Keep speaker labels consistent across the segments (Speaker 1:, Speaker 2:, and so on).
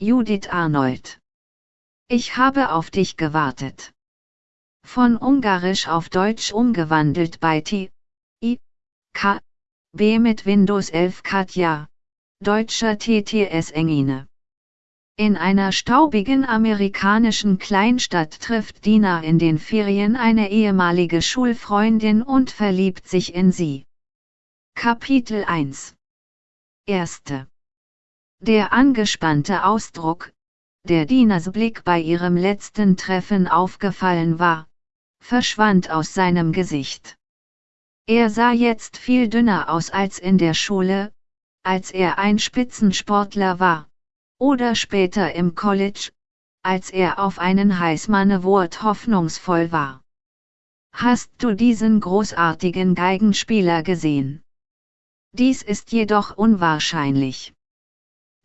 Speaker 1: Judith Arnold. Ich habe auf dich gewartet. Von Ungarisch auf Deutsch umgewandelt bei T. I. K. B mit Windows 11 Katja. Deutscher TTS Engine. In einer staubigen amerikanischen Kleinstadt trifft Dina in den Ferien eine ehemalige Schulfreundin und verliebt sich in sie. Kapitel 1 Erste Der angespannte Ausdruck, der Dinas Blick bei ihrem letzten Treffen aufgefallen war, verschwand aus seinem Gesicht. Er sah jetzt viel dünner aus als in der Schule, als er ein Spitzensportler war oder später im College, als er auf einen Heißmann-Award hoffnungsvoll war. Hast du diesen großartigen Geigenspieler gesehen? Dies ist jedoch unwahrscheinlich.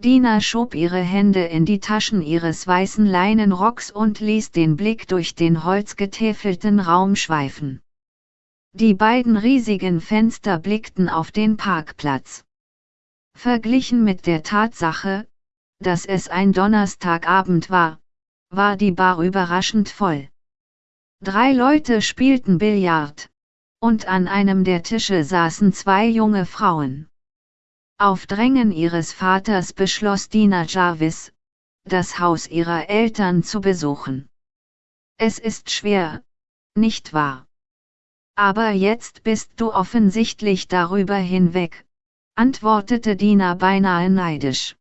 Speaker 1: Dina schob ihre Hände in die Taschen ihres weißen Leinenrocks und ließ den Blick durch den holzgetäfelten Raum schweifen. Die beiden riesigen Fenster blickten auf den Parkplatz. Verglichen mit der Tatsache, dass es ein Donnerstagabend war, war die Bar überraschend voll. Drei Leute spielten Billard, und an einem der Tische saßen zwei junge Frauen. Auf Drängen ihres Vaters beschloss Dina Jarvis, das Haus ihrer Eltern zu besuchen. Es ist schwer, nicht wahr? Aber jetzt bist du offensichtlich darüber hinweg, antwortete Dina beinahe neidisch.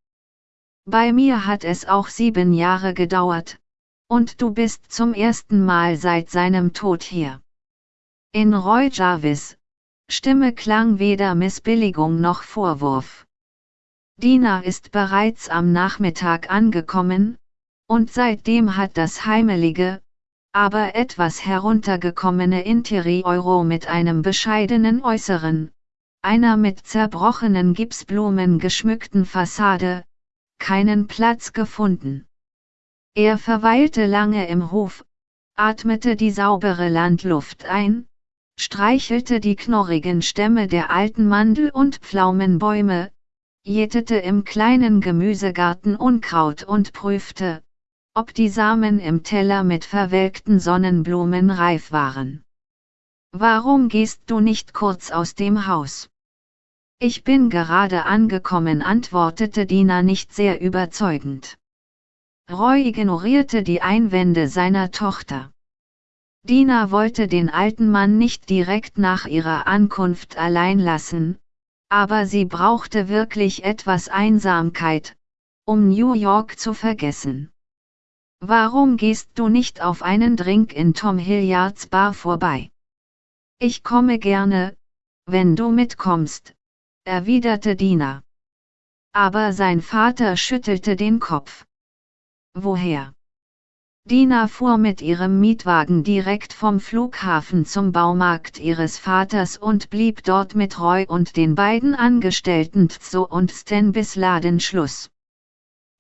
Speaker 1: Bei mir hat es auch sieben Jahre gedauert, und du bist zum ersten Mal seit seinem Tod hier. In Roy Jarvis Stimme klang weder Missbilligung noch Vorwurf. Dina ist bereits am Nachmittag angekommen, und seitdem hat das heimelige, aber etwas heruntergekommene Interieur mit einem bescheidenen Äußeren, einer mit zerbrochenen Gipsblumen geschmückten Fassade, keinen Platz gefunden. Er verweilte lange im Hof, atmete die saubere Landluft ein, streichelte die knorrigen Stämme der alten Mandel- und Pflaumenbäume, jätete im kleinen Gemüsegarten Unkraut und prüfte, ob die Samen im Teller mit verwelkten Sonnenblumen reif waren. Warum gehst du nicht kurz aus dem Haus? Ich bin gerade angekommen, antwortete Dina nicht sehr überzeugend. Roy ignorierte die Einwände seiner Tochter. Dina wollte den alten Mann nicht direkt nach ihrer Ankunft allein lassen, aber sie brauchte wirklich etwas Einsamkeit, um New York zu vergessen. Warum gehst du nicht auf einen Drink in Tom Hilliards Bar vorbei? Ich komme gerne, wenn du mitkommst, erwiderte Dina. Aber sein Vater schüttelte den Kopf. Woher? Dina fuhr mit ihrem Mietwagen direkt vom Flughafen zum Baumarkt ihres Vaters und blieb dort mit Roy und den beiden Angestellten Tzo und Stan bis Ladenschluss.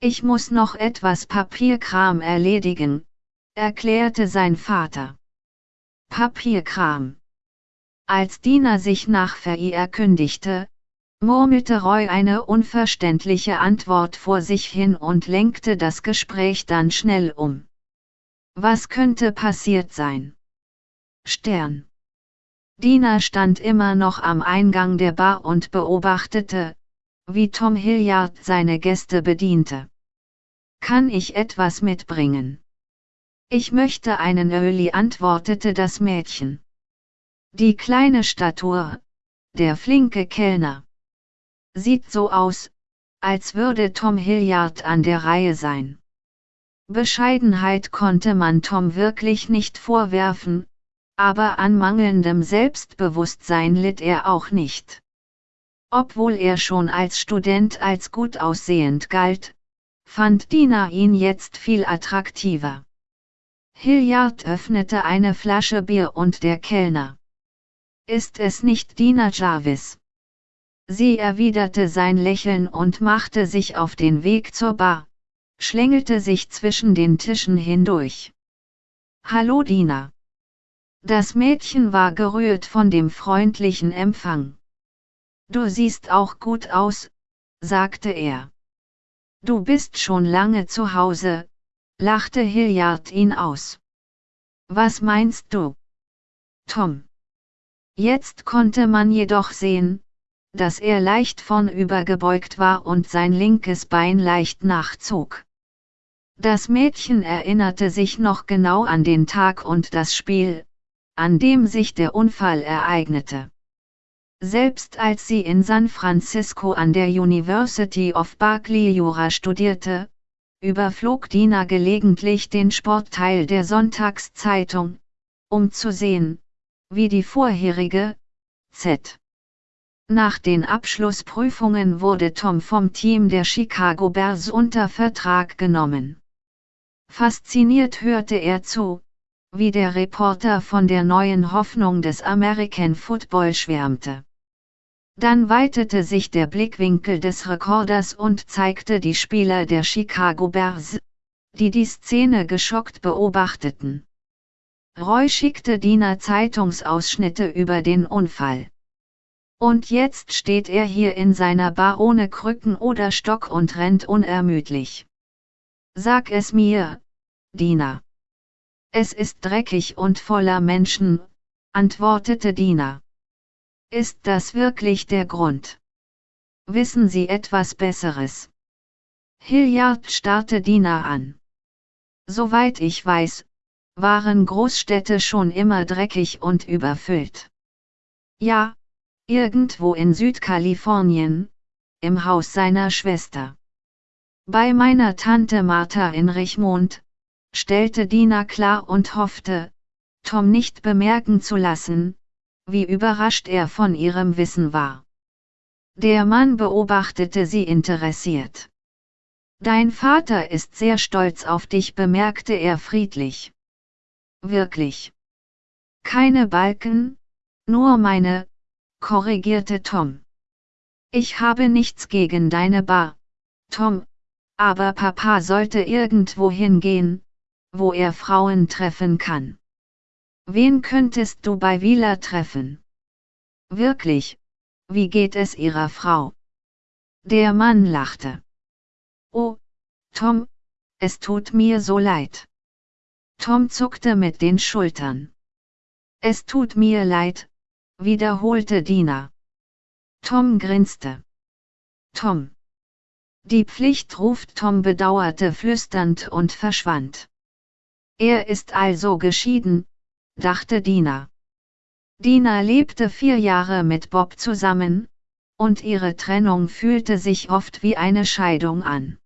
Speaker 1: Ich muss noch etwas Papierkram erledigen, erklärte sein Vater. Papierkram. Als Dina sich nach Fei erkündigte, murmelte Roy eine unverständliche Antwort vor sich hin und lenkte das Gespräch dann schnell um. Was könnte passiert sein? Stern. Dina stand immer noch am Eingang der Bar und beobachtete, wie Tom Hilliard seine Gäste bediente. Kann ich etwas mitbringen? Ich möchte einen Öli, antwortete das Mädchen. Die kleine Statur, der flinke Kellner. Sieht so aus, als würde Tom Hilliard an der Reihe sein. Bescheidenheit konnte man Tom wirklich nicht vorwerfen, aber an mangelndem Selbstbewusstsein litt er auch nicht. Obwohl er schon als Student als gut aussehend galt, fand Dina ihn jetzt viel attraktiver. Hilliard öffnete eine Flasche Bier und der Kellner. Ist es nicht Dina Jarvis? Sie erwiderte sein Lächeln und machte sich auf den Weg zur Bar, schlängelte sich zwischen den Tischen hindurch. Hallo Dina. Das Mädchen war gerührt von dem freundlichen Empfang. Du siehst auch gut aus, sagte er. Du bist schon lange zu Hause, lachte Hilliard ihn aus. Was meinst du? Tom. Jetzt konnte man jedoch sehen, dass er leicht vornübergebeugt war und sein linkes Bein leicht nachzog. Das Mädchen erinnerte sich noch genau an den Tag und das Spiel, an dem sich der Unfall ereignete. Selbst als sie in San Francisco an der University of Berkeley Jura studierte, überflog Dina gelegentlich den Sportteil der Sonntagszeitung, um zu sehen, wie die vorherige, Z. Nach den Abschlussprüfungen wurde Tom vom Team der Chicago Bears unter Vertrag genommen. Fasziniert hörte er zu, wie der Reporter von der neuen Hoffnung des American Football schwärmte. Dann weitete sich der Blickwinkel des Rekorders und zeigte die Spieler der Chicago Bears, die die Szene geschockt beobachteten. Roy schickte Diener Zeitungsausschnitte über den Unfall. Und jetzt steht er hier in seiner Bar ohne Krücken oder Stock und rennt unermüdlich. Sag es mir, Diener. Es ist dreckig und voller Menschen, antwortete Diener. Ist das wirklich der Grund? Wissen Sie etwas Besseres? Hilliard starrte Dina an. Soweit ich weiß, waren Großstädte schon immer dreckig und überfüllt. Ja, irgendwo in Südkalifornien, im Haus seiner Schwester. Bei meiner Tante Martha in Richmond, stellte Dina klar und hoffte, Tom nicht bemerken zu lassen, wie überrascht er von ihrem Wissen war. Der Mann beobachtete sie interessiert. Dein Vater ist sehr stolz auf dich, bemerkte er friedlich. Wirklich. Keine Balken, nur meine, korrigierte Tom. Ich habe nichts gegen deine Bar, Tom, aber Papa sollte irgendwo hingehen, wo er Frauen treffen kann. Wen könntest du bei Wieler treffen? Wirklich, wie geht es ihrer Frau? Der Mann lachte. Oh, Tom, es tut mir so leid. Tom zuckte mit den Schultern. Es tut mir leid, wiederholte Dina. Tom grinste. Tom. Die Pflicht ruft Tom bedauerte flüsternd und verschwand. Er ist also geschieden, dachte Dina. Dina lebte vier Jahre mit Bob zusammen, und ihre Trennung fühlte sich oft wie eine Scheidung an.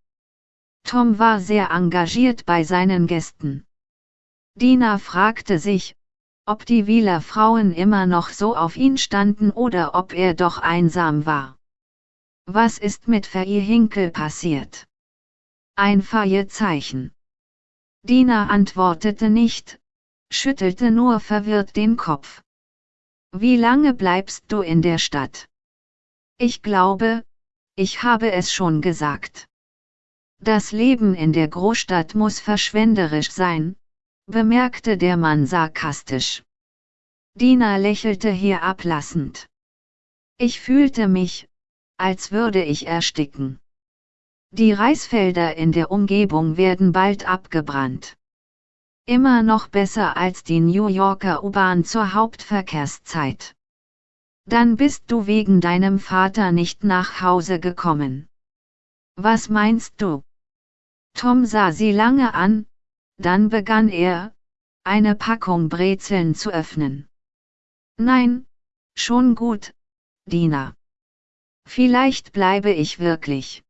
Speaker 1: Tom war sehr engagiert bei seinen Gästen. Dina fragte sich, ob die Wieler Frauen immer noch so auf ihn standen oder ob er doch einsam war. Was ist mit Faye Hinkel passiert? Ein Fragezeichen. Dina antwortete nicht, schüttelte nur verwirrt den Kopf. Wie lange bleibst du in der Stadt? Ich glaube, ich habe es schon gesagt. Das Leben in der Großstadt muss verschwenderisch sein, bemerkte der Mann sarkastisch. Dina lächelte hier ablassend. Ich fühlte mich, als würde ich ersticken. Die Reisfelder in der Umgebung werden bald abgebrannt. Immer noch besser als die New Yorker U-Bahn zur Hauptverkehrszeit. Dann bist du wegen deinem Vater nicht nach Hause gekommen. Was meinst du? Tom sah sie lange an, dann begann er, eine Packung Brezeln zu öffnen. Nein, schon gut, Dina. Vielleicht bleibe ich wirklich.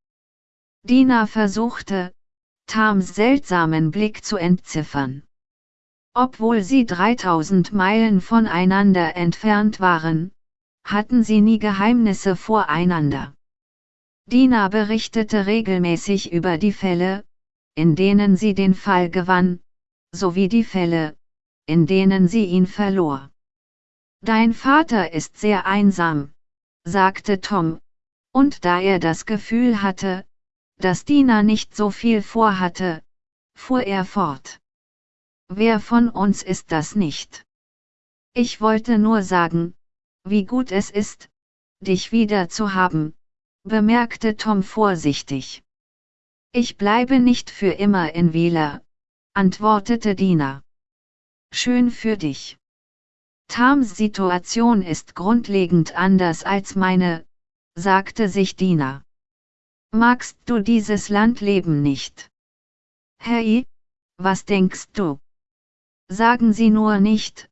Speaker 1: Dina versuchte, Tams seltsamen Blick zu entziffern. Obwohl sie 3000 Meilen voneinander entfernt waren, hatten sie nie Geheimnisse voreinander. Dina berichtete regelmäßig über die Fälle, in denen sie den Fall gewann, sowie die Fälle, in denen sie ihn verlor. Dein Vater ist sehr einsam, sagte Tom, und da er das Gefühl hatte, dass Dina nicht so viel vorhatte, fuhr er fort. Wer von uns ist das nicht? Ich wollte nur sagen, wie gut es ist, dich wieder zu haben, bemerkte Tom vorsichtig. Ich bleibe nicht für immer in Wieler, antwortete Dina. Schön für dich. Tams Situation ist grundlegend anders als meine, sagte sich Dina. Magst du dieses Landleben nicht? Hey, was denkst du? Sagen Sie nur nicht,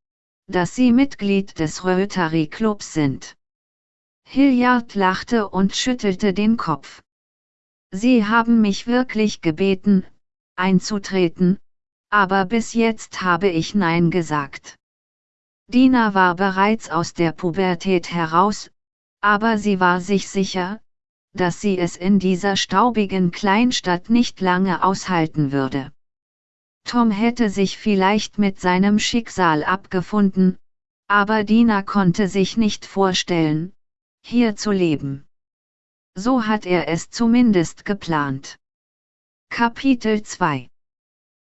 Speaker 1: dass Sie Mitglied des Rotary Clubs sind. Hilliard lachte und schüttelte den Kopf. Sie haben mich wirklich gebeten, einzutreten, aber bis jetzt habe ich Nein gesagt. Dina war bereits aus der Pubertät heraus, aber sie war sich sicher, dass sie es in dieser staubigen Kleinstadt nicht lange aushalten würde. Tom hätte sich vielleicht mit seinem Schicksal abgefunden, aber Dina konnte sich nicht vorstellen, hier zu leben. So hat er es zumindest geplant. Kapitel 2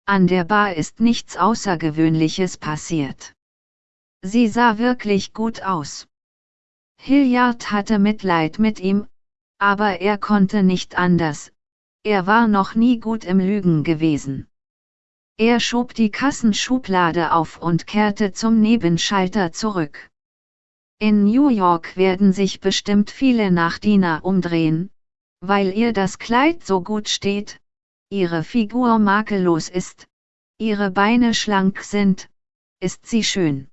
Speaker 1: An der Bar ist nichts Außergewöhnliches passiert. Sie sah wirklich gut aus. Hilliard hatte Mitleid mit ihm, aber er konnte nicht anders, er war noch nie gut im Lügen gewesen. Er schob die Kassenschublade auf und kehrte zum Nebenschalter zurück. In New York werden sich bestimmt viele nach umdrehen, weil ihr das Kleid so gut steht, ihre Figur makellos ist, ihre Beine schlank sind, ist sie schön.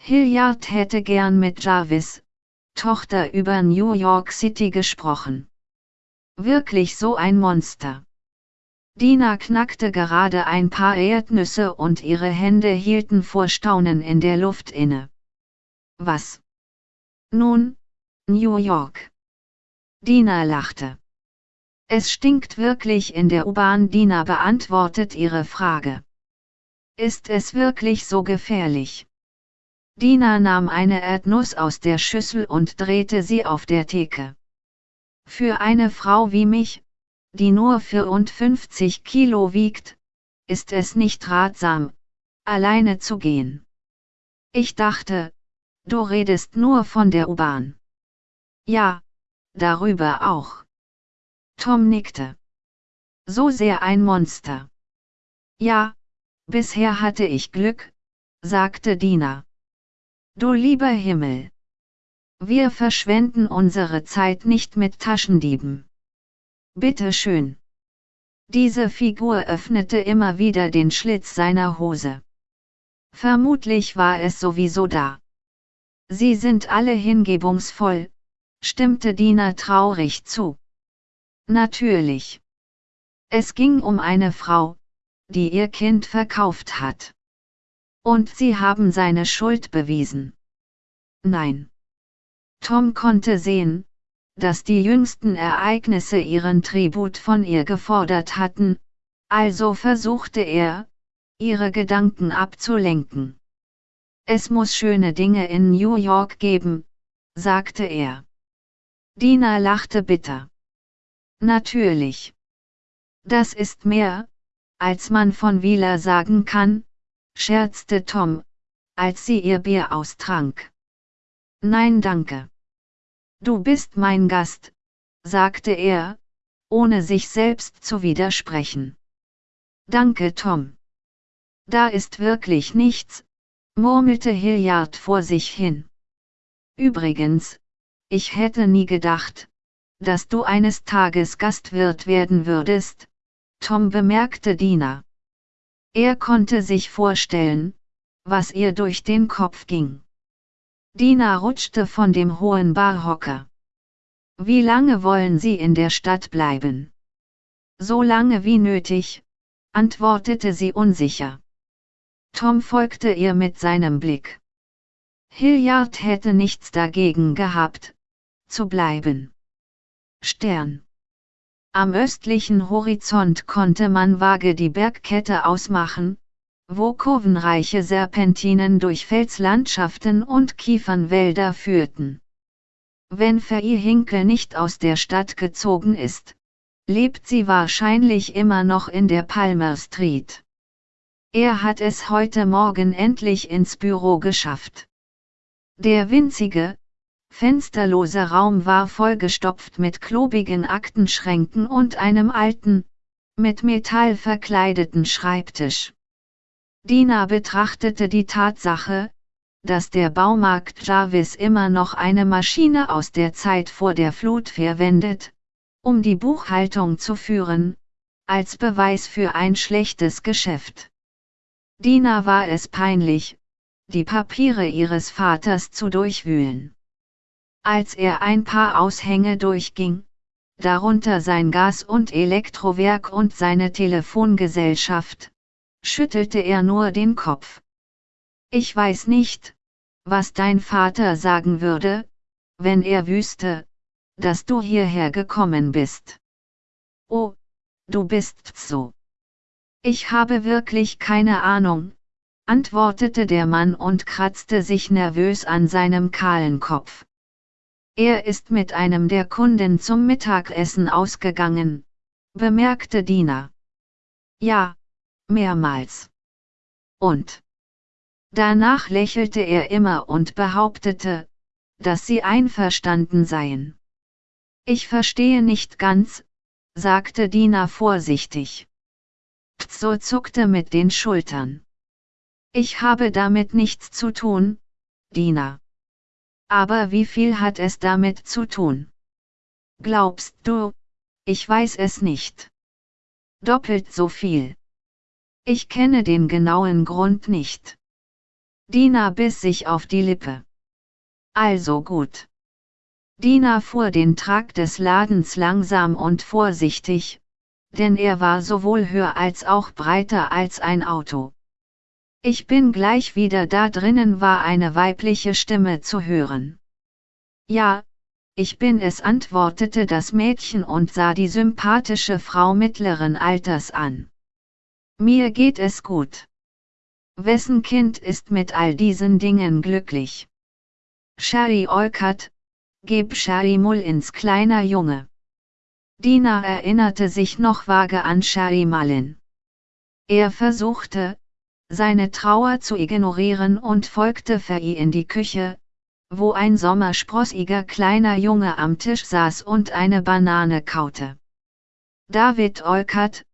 Speaker 1: Hilliard hätte gern mit Jarvis, Tochter über New York City gesprochen. Wirklich so ein Monster. Dina knackte gerade ein paar Erdnüsse und ihre Hände hielten vor Staunen in der Luft inne. Was? Nun, New York. Dina lachte. Es stinkt wirklich in der U-Bahn. Dina beantwortet ihre Frage. Ist es wirklich so gefährlich? Dina nahm eine Erdnuss aus der Schüssel und drehte sie auf der Theke. Für eine Frau wie mich, die nur 54 Kilo wiegt, ist es nicht ratsam, alleine zu gehen. Ich dachte, du redest nur von der U-Bahn. Ja, darüber auch. Tom nickte. So sehr ein Monster. Ja, bisher hatte ich Glück, sagte Dina. Du lieber Himmel! Wir verschwenden unsere Zeit nicht mit Taschendieben. Bitte schön. Diese Figur öffnete immer wieder den Schlitz seiner Hose. Vermutlich war es sowieso da. Sie sind alle hingebungsvoll, stimmte Dina traurig zu. Natürlich. Es ging um eine Frau, die ihr Kind verkauft hat. Und sie haben seine Schuld bewiesen. Nein. Tom konnte sehen, dass die jüngsten Ereignisse ihren Tribut von ihr gefordert hatten, also versuchte er, ihre Gedanken abzulenken. Es muss schöne Dinge in New York geben, sagte er. Dina lachte bitter. Natürlich. Das ist mehr, als man von Wieler sagen kann, scherzte Tom, als sie ihr Bier austrank. Nein danke. Du bist mein Gast, sagte er, ohne sich selbst zu widersprechen. Danke Tom. Da ist wirklich nichts, murmelte Hilliard vor sich hin. Übrigens, ich hätte nie gedacht, dass du eines Tages Gastwirt werden würdest, Tom bemerkte Dina. Er konnte sich vorstellen, was ihr durch den Kopf ging. Dina rutschte von dem hohen Barhocker. Wie lange wollen Sie in der Stadt bleiben? So lange wie nötig, antwortete sie unsicher. Tom folgte ihr mit seinem Blick. Hilliard hätte nichts dagegen gehabt, zu bleiben. Stern. Am östlichen Horizont konnte man vage die Bergkette ausmachen, wo kurvenreiche Serpentinen durch Felslandschaften und Kiefernwälder führten. Wenn Faye Hinkel nicht aus der Stadt gezogen ist, lebt sie wahrscheinlich immer noch in der Palmer Street. Er hat es heute Morgen endlich ins Büro geschafft. Der winzige, fensterlose Raum war vollgestopft mit klobigen Aktenschränken und einem alten, mit Metall verkleideten Schreibtisch. Dina betrachtete die Tatsache, dass der Baumarkt Jarvis immer noch eine Maschine aus der Zeit vor der Flut verwendet, um die Buchhaltung zu führen, als Beweis für ein schlechtes Geschäft. Dina war es peinlich, die Papiere ihres Vaters zu durchwühlen. Als er ein paar Aushänge durchging, darunter sein Gas- und Elektrowerk und seine Telefongesellschaft, schüttelte er nur den Kopf. Ich weiß nicht, was dein Vater sagen würde, wenn er wüsste, dass du hierher gekommen bist. Oh, du bist so. Ich habe wirklich keine Ahnung, antwortete der Mann und kratzte sich nervös an seinem kahlen Kopf. Er ist mit einem der Kunden zum Mittagessen ausgegangen, bemerkte Dina. Ja, mehrmals. Und? Danach lächelte er immer und behauptete, dass sie einverstanden seien. Ich verstehe nicht ganz, sagte Dina vorsichtig. Pzo zuckte mit den Schultern. Ich habe damit nichts zu tun, Dina. Aber wie viel hat es damit zu tun? Glaubst du? Ich weiß es nicht. Doppelt so viel. Ich kenne den genauen Grund nicht. Dina biss sich auf die Lippe. Also gut. Dina fuhr den Trakt des Ladens langsam und vorsichtig, denn er war sowohl höher als auch breiter als ein Auto. Ich bin gleich wieder da drinnen war eine weibliche Stimme zu hören. Ja, ich bin es antwortete das Mädchen und sah die sympathische Frau mittleren Alters an. Mir geht es gut. Wessen Kind ist mit all diesen Dingen glücklich? Sherry Olcott, geb Sherry Mull ins kleiner Junge. Dina erinnerte sich noch vage an Sherry Mullin. Er versuchte, seine Trauer zu ignorieren und folgte Fei in die Küche, wo ein sommersprossiger kleiner Junge am Tisch saß und eine Banane kaute. David Olcott,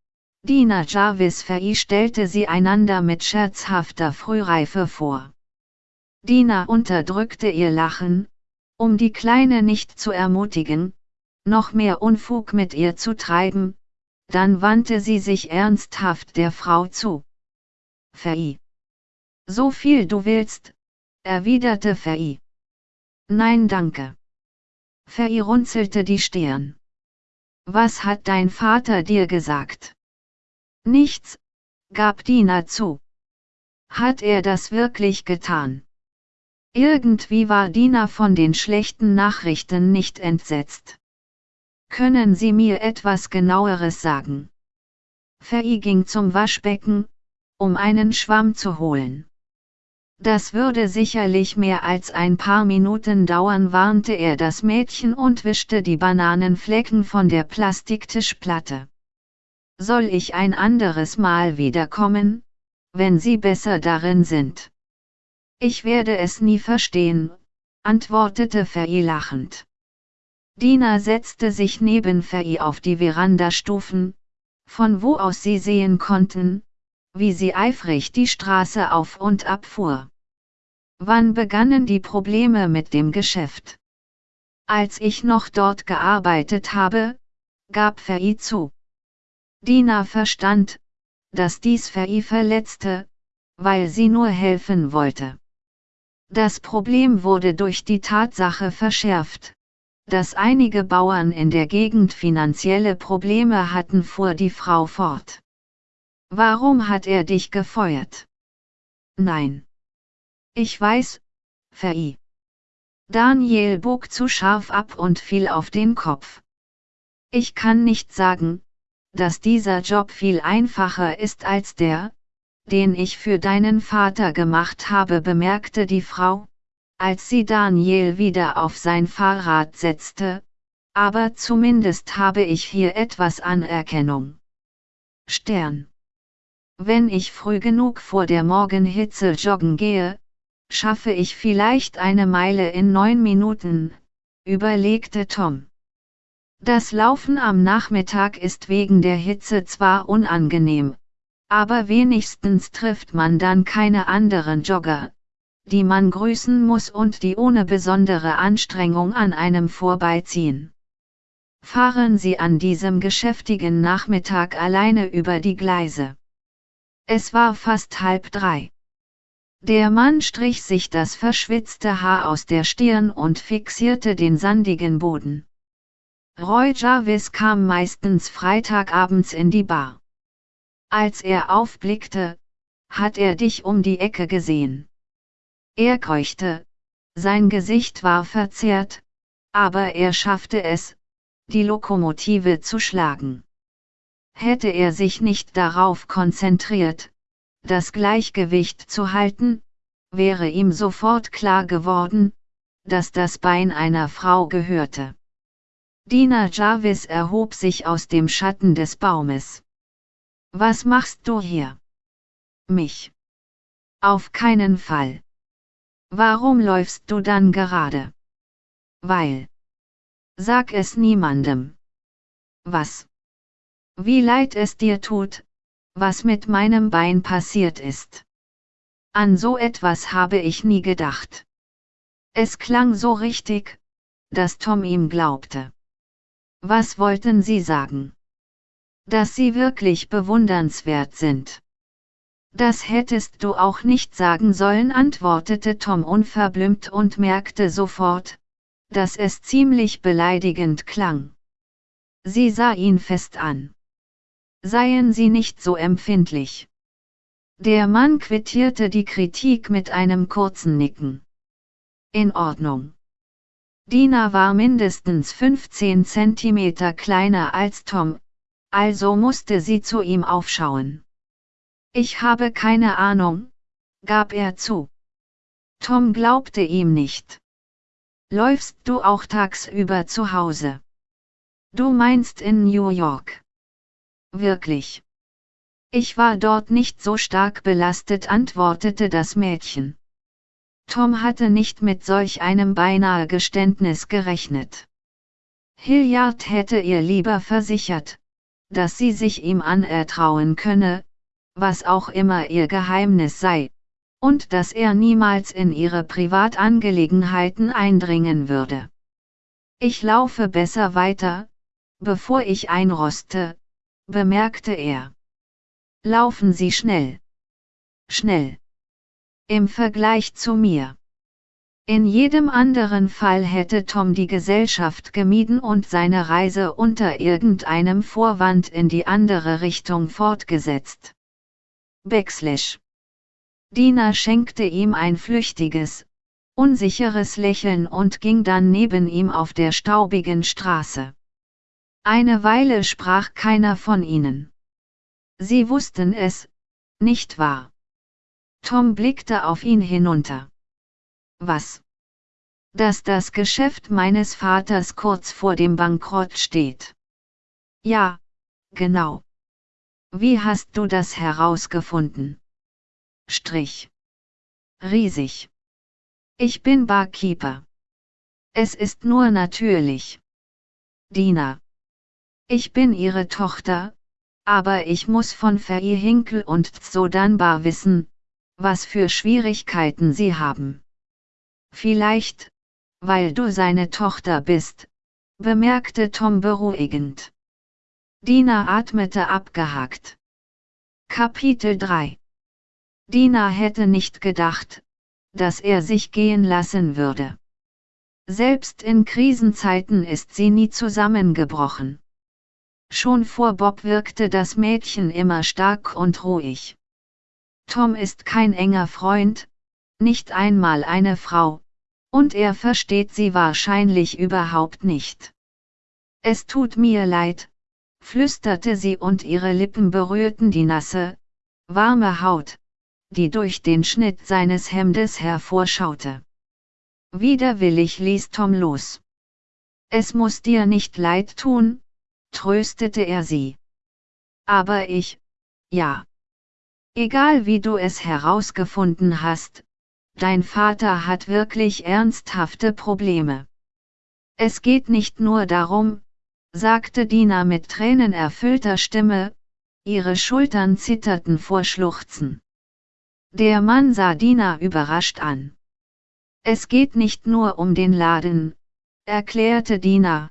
Speaker 1: Dina Jarvis Fei stellte sie einander mit scherzhafter Frühreife vor. Dina unterdrückte ihr Lachen, um die Kleine nicht zu ermutigen, noch mehr Unfug mit ihr zu treiben, dann wandte sie sich ernsthaft der Frau zu. Fei. So viel du willst, erwiderte Fei. Nein danke. Fei runzelte die Stirn. Was hat dein Vater dir gesagt? Nichts, gab Dina zu. Hat er das wirklich getan? Irgendwie war Dina von den schlechten Nachrichten nicht entsetzt. Können Sie mir etwas genaueres sagen? Fei ging zum Waschbecken, um einen Schwamm zu holen. Das würde sicherlich mehr als ein paar Minuten dauern, warnte er das Mädchen und wischte die Bananenflecken von der Plastiktischplatte. Soll ich ein anderes Mal wiederkommen, wenn Sie besser darin sind? Ich werde es nie verstehen, antwortete Fei lachend. Dina setzte sich neben Fei auf die Verandastufen, von wo aus sie sehen konnten, wie sie eifrig die Straße auf und ab fuhr. Wann begannen die Probleme mit dem Geschäft? Als ich noch dort gearbeitet habe, gab Fei zu. Dina verstand, dass dies Fei verletzte, weil sie nur helfen wollte. Das Problem wurde durch die Tatsache verschärft, dass einige Bauern in der Gegend finanzielle Probleme hatten, fuhr die Frau fort. Warum hat er dich gefeuert? Nein. Ich weiß, Fei. Daniel bog zu scharf ab und fiel auf den Kopf. Ich kann nicht sagen, dass dieser Job viel einfacher ist als der, den ich für deinen Vater gemacht habe, bemerkte die Frau, als sie Daniel wieder auf sein Fahrrad setzte, aber zumindest habe ich hier etwas Anerkennung. Stern. Wenn ich früh genug vor der Morgenhitze joggen gehe, schaffe ich vielleicht eine Meile in neun Minuten, überlegte Tom. Das Laufen am Nachmittag ist wegen der Hitze zwar unangenehm, aber wenigstens trifft man dann keine anderen Jogger, die man grüßen muss und die ohne besondere Anstrengung an einem vorbeiziehen. Fahren Sie an diesem geschäftigen Nachmittag alleine über die Gleise. Es war fast halb drei. Der Mann strich sich das verschwitzte Haar aus der Stirn und fixierte den sandigen Boden. Roy Jarvis kam meistens Freitagabends in die Bar. Als er aufblickte, hat er dich um die Ecke gesehen. Er keuchte, sein Gesicht war verzerrt, aber er schaffte es, die Lokomotive zu schlagen. Hätte er sich nicht darauf konzentriert, das Gleichgewicht zu halten, wäre ihm sofort klar geworden, dass das Bein einer Frau gehörte. Dina Jarvis erhob sich aus dem Schatten des Baumes. Was machst du hier? Mich. Auf keinen Fall. Warum läufst du dann gerade? Weil. Sag es niemandem. Was? Wie leid es dir tut, was mit meinem Bein passiert ist. An so etwas habe ich nie gedacht. Es klang so richtig, dass Tom ihm glaubte. Was wollten Sie sagen? Dass Sie wirklich bewundernswert sind. Das hättest du auch nicht sagen sollen, antwortete Tom unverblümt und merkte sofort, dass es ziemlich beleidigend klang. Sie sah ihn fest an. Seien Sie nicht so empfindlich. Der Mann quittierte die Kritik mit einem kurzen Nicken. In Ordnung. Dina war mindestens 15 cm kleiner als Tom, also musste sie zu ihm aufschauen. Ich habe keine Ahnung, gab er zu. Tom glaubte ihm nicht. Läufst du auch tagsüber zu Hause? Du meinst in New York. Wirklich. Ich war dort nicht so stark belastet, antwortete das Mädchen. Tom hatte nicht mit solch einem beinahe Geständnis gerechnet. Hilliard hätte ihr lieber versichert, dass sie sich ihm anertrauen könne, was auch immer ihr Geheimnis sei, und dass er niemals in ihre Privatangelegenheiten eindringen würde. Ich laufe besser weiter, bevor ich einroste, bemerkte er. Laufen Sie schnell. Schnell. Im Vergleich zu mir. In jedem anderen Fall hätte Tom die Gesellschaft gemieden und seine Reise unter irgendeinem Vorwand in die andere Richtung fortgesetzt. Backslash. Dina schenkte ihm ein flüchtiges, unsicheres Lächeln und ging dann neben ihm auf der staubigen Straße. Eine Weile sprach keiner von ihnen. Sie wussten es, nicht wahr? Tom blickte auf ihn hinunter. Was? Dass das Geschäft meines Vaters kurz vor dem Bankrott steht. Ja, genau. Wie hast du das herausgefunden? Strich. Riesig. Ich bin Barkeeper. Es ist nur natürlich. Dina. Ich bin ihre Tochter, aber ich muss von Faye Hinkel und Zodanbar wissen, was für Schwierigkeiten sie haben. Vielleicht, weil du seine Tochter bist, bemerkte Tom beruhigend. Dina atmete abgehakt. Kapitel 3 Dina hätte nicht gedacht, dass er sich gehen lassen würde. Selbst in Krisenzeiten ist sie nie zusammengebrochen. Schon vor Bob wirkte das Mädchen immer stark und ruhig. Tom ist kein enger Freund, nicht einmal eine Frau, und er versteht sie wahrscheinlich überhaupt nicht. Es tut mir leid, flüsterte sie und ihre Lippen berührten die nasse, warme Haut, die durch den Schnitt seines Hemdes hervorschaute. Widerwillig ließ Tom los. Es muss dir nicht leid tun, tröstete er sie. Aber ich, ja. Egal wie du es herausgefunden hast, dein Vater hat wirklich ernsthafte Probleme. Es geht nicht nur darum, sagte Dina mit tränenerfüllter Stimme, ihre Schultern zitterten vor Schluchzen. Der Mann sah Dina überrascht an. Es geht nicht nur um den Laden, erklärte Dina,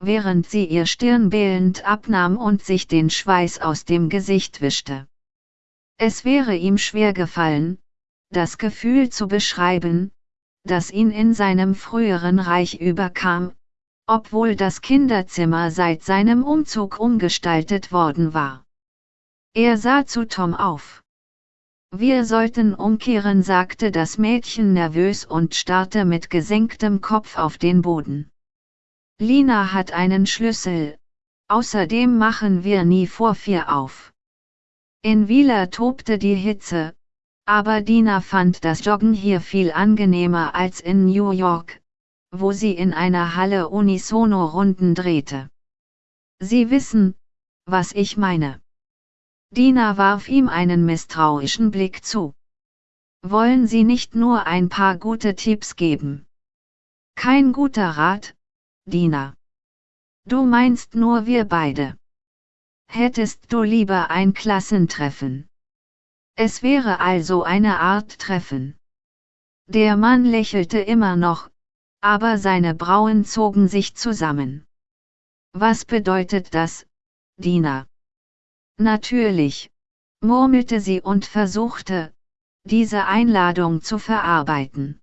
Speaker 1: während sie ihr Stirn bählend abnahm und sich den Schweiß aus dem Gesicht wischte. Es wäre ihm schwer gefallen, das Gefühl zu beschreiben, das ihn in seinem früheren Reich überkam, obwohl das Kinderzimmer seit seinem Umzug umgestaltet worden war. Er sah zu Tom auf. Wir sollten umkehren, sagte das Mädchen nervös und starrte mit gesenktem Kopf auf den Boden. Lina hat einen Schlüssel, außerdem machen wir nie vor vier auf. In Wieler tobte die Hitze, aber Dina fand das Joggen hier viel angenehmer als in New York, wo sie in einer Halle unisono Runden drehte. Sie wissen, was ich meine. Dina warf ihm einen misstrauischen Blick zu. Wollen Sie nicht nur ein paar gute Tipps geben? Kein guter Rat, Dina. Du meinst nur wir beide. Hättest du lieber ein Klassentreffen? Es wäre also eine Art Treffen. Der Mann lächelte immer noch, aber seine Brauen zogen sich zusammen. Was bedeutet das, Dina? Natürlich, murmelte sie und versuchte, diese Einladung zu verarbeiten.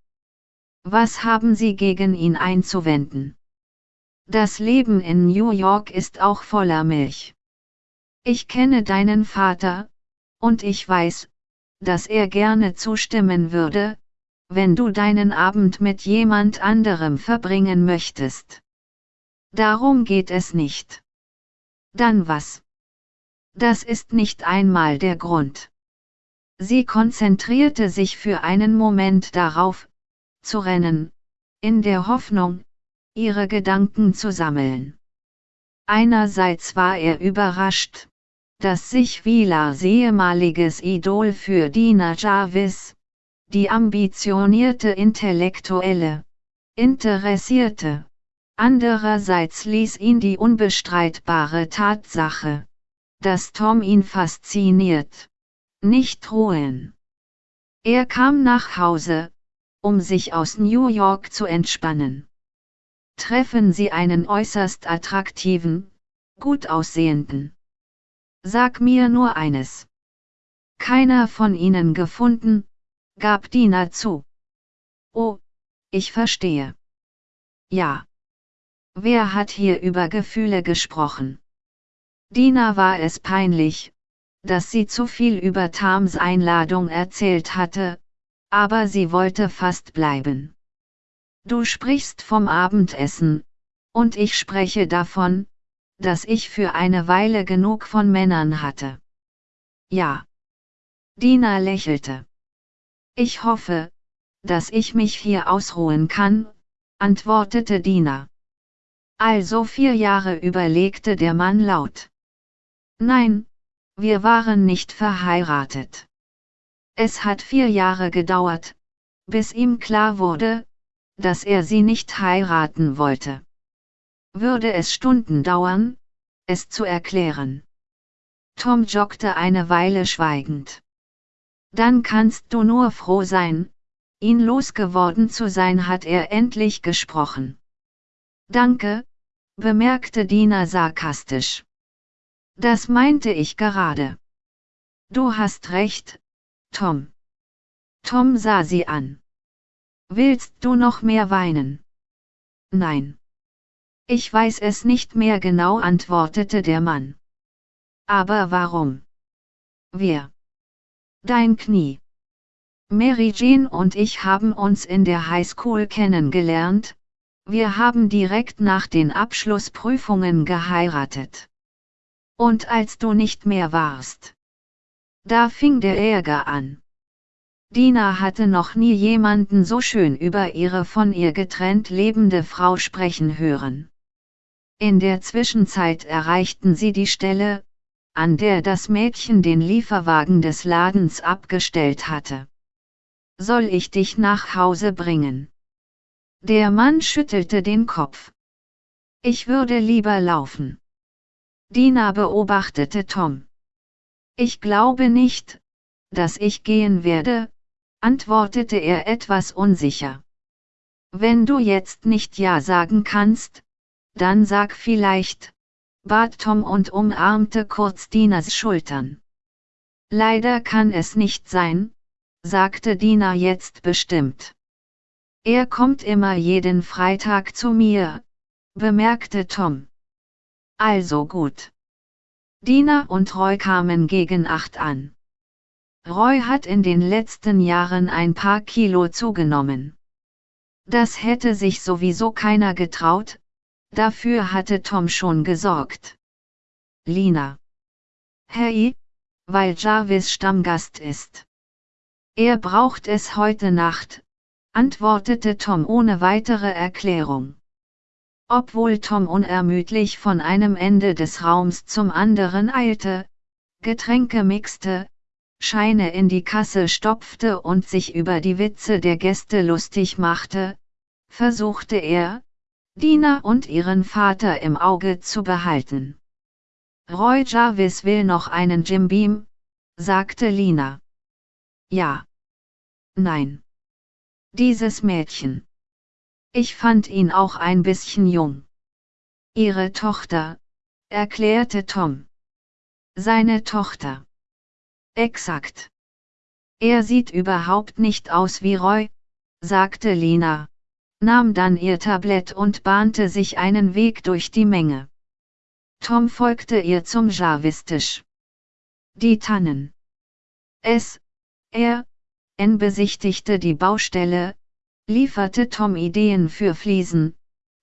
Speaker 1: Was haben Sie gegen ihn einzuwenden? Das Leben in New York ist auch voller Milch. Ich kenne deinen Vater, und ich weiß, dass er gerne zustimmen würde, wenn du deinen Abend mit jemand anderem verbringen möchtest. Darum geht es nicht. Dann was? Das ist nicht einmal der Grund. Sie konzentrierte sich für einen Moment darauf, zu rennen, in der Hoffnung, ihre Gedanken zu sammeln. Einerseits war er überrascht, dass sich Vilars ehemaliges Idol für Dina Jarvis, die ambitionierte Intellektuelle, interessierte. Andererseits ließ ihn die unbestreitbare Tatsache, dass Tom ihn fasziniert. Nicht ruhen. Er kam nach Hause, um sich aus New York zu entspannen. Treffen Sie einen äußerst attraktiven, gut aussehenden. Sag mir nur eines. Keiner von Ihnen gefunden, gab Dina zu. Oh, ich verstehe. Ja. Wer hat hier über Gefühle gesprochen? Dina war es peinlich, dass sie zu viel über Tams Einladung erzählt hatte, aber sie wollte fast bleiben. Du sprichst vom Abendessen, und ich spreche davon, dass ich für eine Weile genug von Männern hatte. Ja. Dina lächelte. Ich hoffe, dass ich mich hier ausruhen kann, antwortete Dina. Also vier Jahre überlegte der Mann laut. Nein, wir waren nicht verheiratet. Es hat vier Jahre gedauert, bis ihm klar wurde, dass er sie nicht heiraten wollte. Würde es Stunden dauern, es zu erklären. Tom joggte eine Weile schweigend. Dann kannst du nur froh sein, ihn losgeworden zu sein, hat er endlich gesprochen. Danke, bemerkte Dina sarkastisch. Das meinte ich gerade. Du hast recht, Tom. Tom sah sie an. Willst du noch mehr weinen? Nein. Ich weiß es nicht mehr genau, antwortete der Mann. Aber warum? Wir. Dein Knie. Mary Jane und ich haben uns in der Highschool kennengelernt, wir haben direkt nach den Abschlussprüfungen geheiratet. Und als du nicht mehr warst. Da fing der Ärger an. Dina hatte noch nie jemanden so schön über ihre von ihr getrennt lebende Frau sprechen hören. In der Zwischenzeit erreichten sie die Stelle, an der das Mädchen den Lieferwagen des Ladens abgestellt hatte. Soll ich dich nach Hause bringen? Der Mann schüttelte den Kopf. Ich würde lieber laufen. Dina beobachtete Tom. Ich glaube nicht, dass ich gehen werde, antwortete er etwas unsicher. Wenn du jetzt nicht Ja sagen kannst, dann sag vielleicht, bat Tom und umarmte kurz Dinas Schultern. Leider kann es nicht sein, sagte Dina jetzt bestimmt. Er kommt immer jeden Freitag zu mir, bemerkte Tom. Also gut. Dina und Roy kamen gegen acht an. Roy hat in den letzten Jahren ein paar Kilo zugenommen. Das hätte sich sowieso keiner getraut, dafür hatte Tom schon gesorgt. Lina. Hey, weil Jarvis Stammgast ist. Er braucht es heute Nacht, antwortete Tom ohne weitere Erklärung. Obwohl Tom unermüdlich von einem Ende des Raums zum anderen eilte, Getränke mixte, Scheine in die Kasse stopfte und sich über die Witze der Gäste lustig machte, versuchte er, Dina und ihren Vater im Auge zu behalten. Roy Jarvis will noch einen Jim Beam, sagte Lina. Ja. Nein. Dieses Mädchen. Ich fand ihn auch ein bisschen jung. Ihre Tochter, erklärte Tom. Seine Tochter. Exakt. Er sieht überhaupt nicht aus wie Roy, sagte Lina, nahm dann ihr Tablett und bahnte sich einen Weg durch die Menge. Tom folgte ihr zum Jarvistisch. Die Tannen. Es, er, N besichtigte die Baustelle, lieferte Tom Ideen für Fliesen,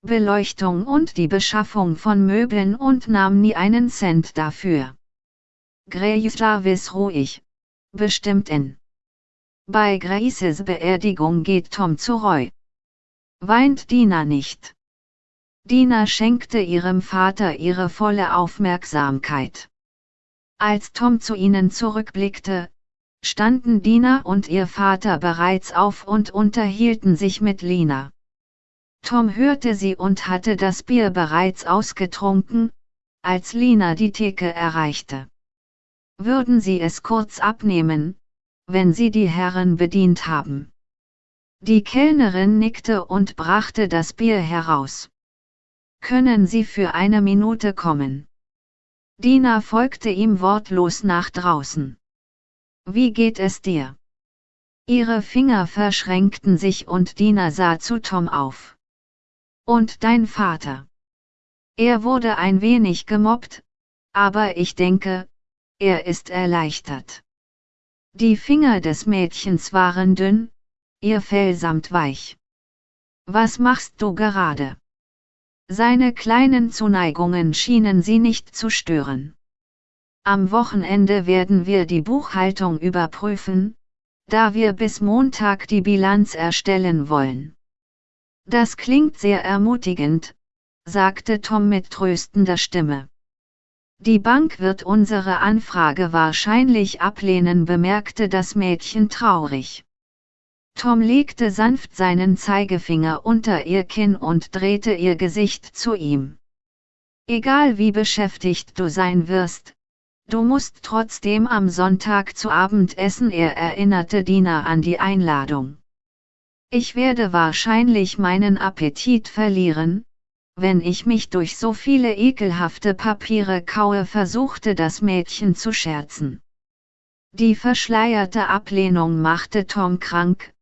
Speaker 1: Beleuchtung und die Beschaffung von Möbeln und nahm nie einen Cent dafür. Grace ruhig, bestimmt in. Bei Graces Beerdigung geht Tom zu Roy. Weint Dina nicht. Dina schenkte ihrem Vater ihre volle Aufmerksamkeit. Als Tom zu ihnen zurückblickte, standen Dina und ihr Vater bereits auf und unterhielten sich mit Lina. Tom hörte sie und hatte das Bier bereits ausgetrunken, als Lina die Theke erreichte. Würden Sie es kurz abnehmen, wenn Sie die Herren bedient haben? Die Kellnerin nickte und brachte das Bier heraus. Können Sie für eine Minute kommen? Dina folgte ihm wortlos nach draußen. Wie geht es dir? Ihre Finger verschränkten sich und Dina sah zu Tom auf. Und dein Vater? Er wurde ein wenig gemobbt, aber ich denke, er ist erleichtert. Die Finger des Mädchens waren dünn, ihr Fell samt weich. Was machst du gerade? Seine kleinen Zuneigungen schienen sie nicht zu stören. Am Wochenende werden wir die Buchhaltung überprüfen, da wir bis Montag die Bilanz erstellen wollen. Das klingt sehr ermutigend, sagte Tom mit tröstender Stimme. Die Bank wird unsere Anfrage wahrscheinlich ablehnen, bemerkte das Mädchen traurig. Tom legte sanft seinen Zeigefinger unter ihr Kinn und drehte ihr Gesicht zu ihm. Egal wie beschäftigt du sein wirst, Du musst trotzdem am Sonntag zu Abend essen, er erinnerte Dina an die Einladung. Ich werde wahrscheinlich meinen Appetit verlieren, wenn ich mich durch so viele ekelhafte Papiere kaue, versuchte das Mädchen zu scherzen. Die verschleierte Ablehnung machte Tom krank,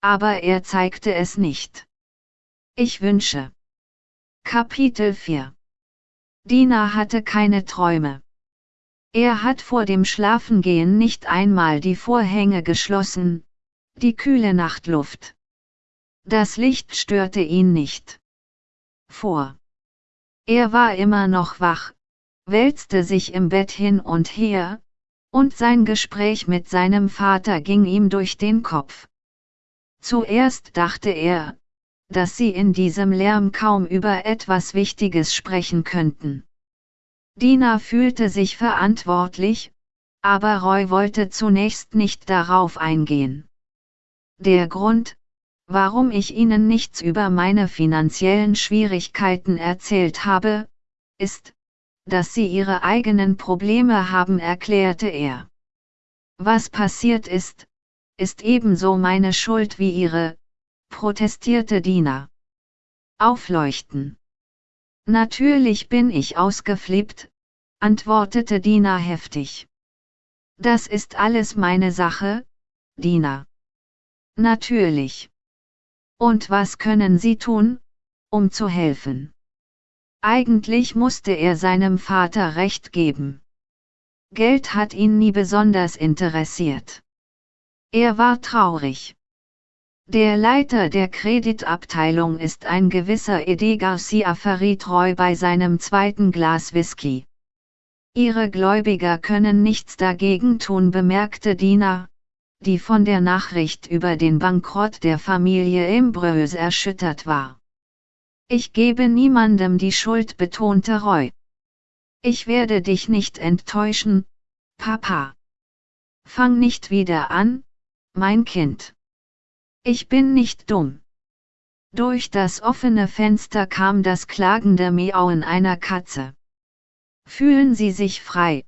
Speaker 1: aber er zeigte es nicht. Ich wünsche. Kapitel 4 Dina hatte keine Träume. Er hat vor dem Schlafengehen nicht einmal die Vorhänge geschlossen, die kühle Nachtluft. Das Licht störte ihn nicht. Vor. Er war immer noch wach, wälzte sich im Bett hin und her, und sein Gespräch mit seinem Vater ging ihm durch den Kopf. Zuerst dachte er, dass sie in diesem Lärm kaum über etwas Wichtiges sprechen könnten. Dina fühlte sich verantwortlich, aber Roy wollte zunächst nicht darauf eingehen. Der Grund, warum ich Ihnen nichts über meine finanziellen Schwierigkeiten erzählt habe, ist, dass Sie Ihre eigenen Probleme haben, erklärte er. Was passiert ist, ist ebenso meine Schuld wie Ihre, protestierte Dina. Aufleuchten. Natürlich bin ich ausgeflippt, antwortete Dina heftig. Das ist alles meine Sache, Dina. Natürlich. Und was können Sie tun, um zu helfen? Eigentlich musste er seinem Vater recht geben. Geld hat ihn nie besonders interessiert. Er war traurig. Der Leiter der Kreditabteilung ist ein gewisser Ede Garcia Roy bei seinem zweiten Glas Whisky. Ihre Gläubiger können nichts dagegen tun, bemerkte Dina, die von der Nachricht über den Bankrott der Familie Imbreuse erschüttert war. Ich gebe niemandem die Schuld, betonte Roy. Ich werde dich nicht enttäuschen, Papa. Fang nicht wieder an, mein Kind. Ich bin nicht dumm. Durch das offene Fenster kam das klagende Miauen einer Katze. Fühlen Sie sich frei,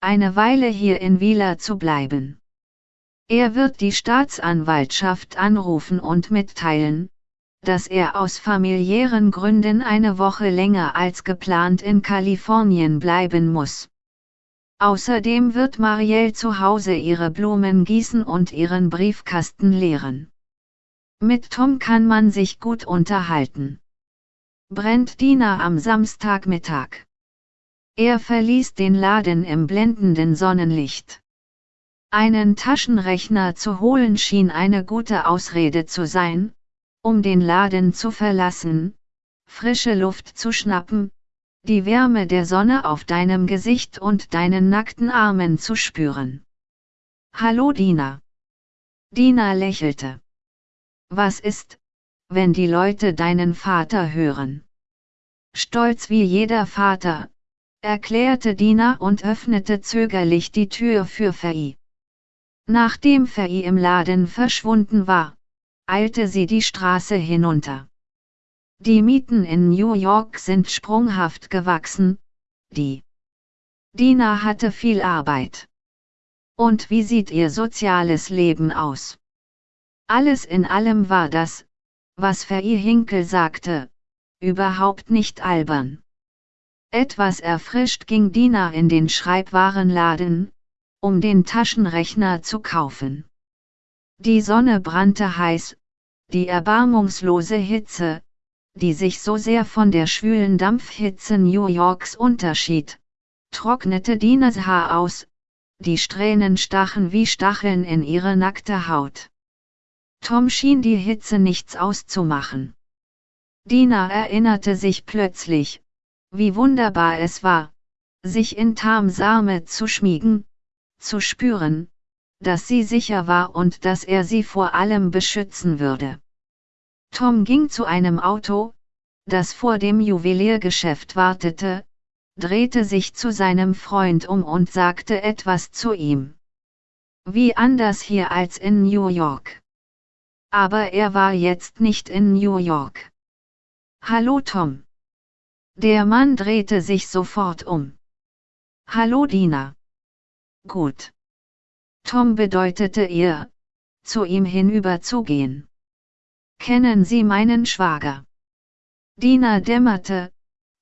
Speaker 1: eine Weile hier in Wieler zu bleiben. Er wird die Staatsanwaltschaft anrufen und mitteilen, dass er aus familiären Gründen eine Woche länger als geplant in Kalifornien bleiben muss. Außerdem wird Marielle zu Hause ihre Blumen gießen und ihren Briefkasten leeren. Mit Tom kann man sich gut unterhalten. Brennt Dina am Samstagmittag. Er verließ den Laden im blendenden Sonnenlicht. Einen Taschenrechner zu holen schien eine gute Ausrede zu sein, um den Laden zu verlassen, frische Luft zu schnappen, die Wärme der Sonne auf deinem Gesicht und deinen nackten Armen zu spüren. Hallo Dina. Dina lächelte. Was ist, wenn die Leute deinen Vater hören? Stolz wie jeder Vater, erklärte Dina und öffnete zögerlich die Tür für Fei. Nachdem Fei im Laden verschwunden war, eilte sie die Straße hinunter. Die Mieten in New York sind sprunghaft gewachsen, die Dina hatte viel Arbeit. Und wie sieht ihr soziales Leben aus? Alles in allem war das, was Fei Hinkel sagte, überhaupt nicht albern. Etwas erfrischt ging Dina in den Schreibwarenladen, um den Taschenrechner zu kaufen. Die Sonne brannte heiß, die erbarmungslose Hitze, die sich so sehr von der schwülen Dampfhitze New Yorks unterschied, trocknete Dinas Haar aus, die Strähnen stachen wie Stacheln in ihre nackte Haut. Tom schien die Hitze nichts auszumachen. Dina erinnerte sich plötzlich, wie wunderbar es war, sich in Tams Arme zu schmiegen, zu spüren, dass sie sicher war und dass er sie vor allem beschützen würde. Tom ging zu einem Auto, das vor dem Juweliergeschäft wartete, drehte sich zu seinem Freund um und sagte etwas zu ihm. Wie anders hier als in New York. Aber er war jetzt nicht in New York. Hallo Tom. Der Mann drehte sich sofort um. Hallo Dina. Gut. Tom bedeutete ihr, zu ihm hinüberzugehen. Kennen Sie meinen Schwager? Dina dämmerte,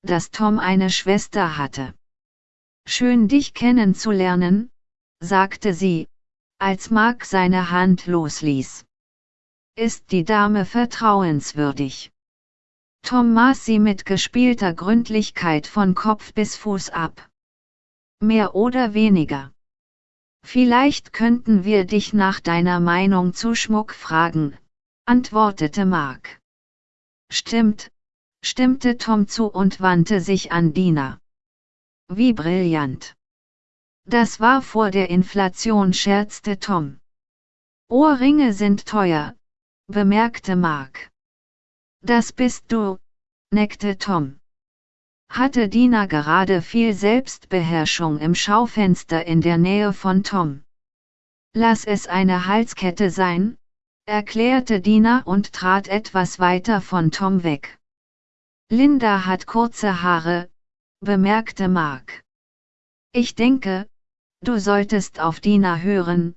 Speaker 1: dass Tom eine Schwester hatte. Schön dich kennenzulernen, sagte sie, als Mark seine Hand losließ. Ist die Dame vertrauenswürdig? Tom maß sie mit gespielter Gründlichkeit von Kopf bis Fuß ab. Mehr oder weniger. Vielleicht könnten wir dich nach deiner Meinung zu Schmuck fragen, antwortete Mark. Stimmt, stimmte Tom zu und wandte sich an Dina. Wie brillant. Das war vor der Inflation, scherzte Tom. Ohrringe sind teuer, bemerkte Mark. Das bist du, neckte Tom hatte Dina gerade viel Selbstbeherrschung im Schaufenster in der Nähe von Tom. Lass es eine Halskette sein, erklärte Dina und trat etwas weiter von Tom weg. Linda hat kurze Haare, bemerkte Mark. Ich denke, du solltest auf Dina hören,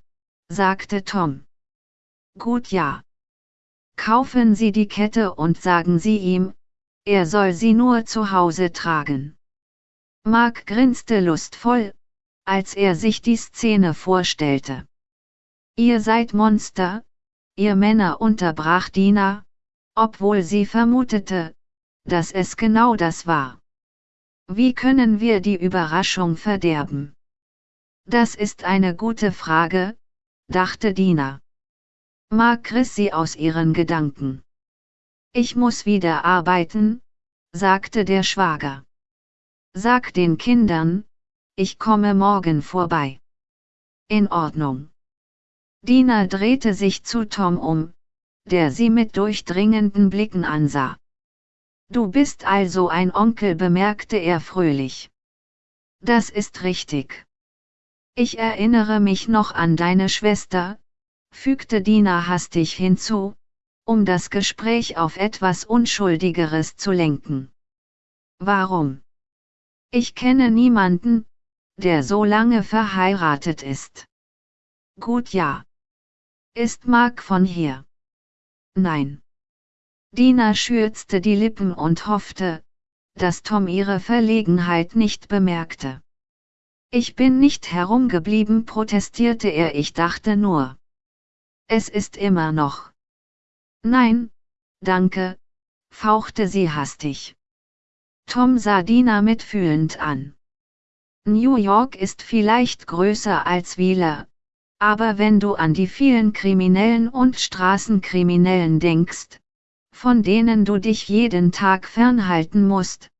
Speaker 1: sagte Tom. Gut ja. Kaufen Sie die Kette und sagen Sie ihm, er soll sie nur zu Hause tragen. Mark grinste lustvoll, als er sich die Szene vorstellte. Ihr seid Monster, ihr Männer unterbrach Dina, obwohl sie vermutete, dass es genau das war. Wie können wir die Überraschung verderben? Das ist eine gute Frage, dachte Dina. Mark riss sie aus ihren Gedanken. Ich muss wieder arbeiten, sagte der Schwager. Sag den Kindern, ich komme morgen vorbei. In Ordnung. Dina drehte sich zu Tom um, der sie mit durchdringenden Blicken ansah. Du bist also ein Onkel, bemerkte er fröhlich. Das ist richtig. Ich erinnere mich noch an deine Schwester, fügte Dina hastig hinzu, um das Gespräch auf etwas Unschuldigeres zu lenken. Warum? Ich kenne niemanden, der so lange verheiratet ist. Gut ja. Ist Mark von hier? Nein. Dina schürzte die Lippen und hoffte, dass Tom ihre Verlegenheit nicht bemerkte. Ich bin nicht herumgeblieben, protestierte er, ich dachte nur. Es ist immer noch. Nein, danke, fauchte sie hastig. Tom sah Dina mitfühlend an. New York ist vielleicht größer als Wieler, aber wenn du an die vielen Kriminellen und Straßenkriminellen denkst, von denen du dich jeden Tag fernhalten musst,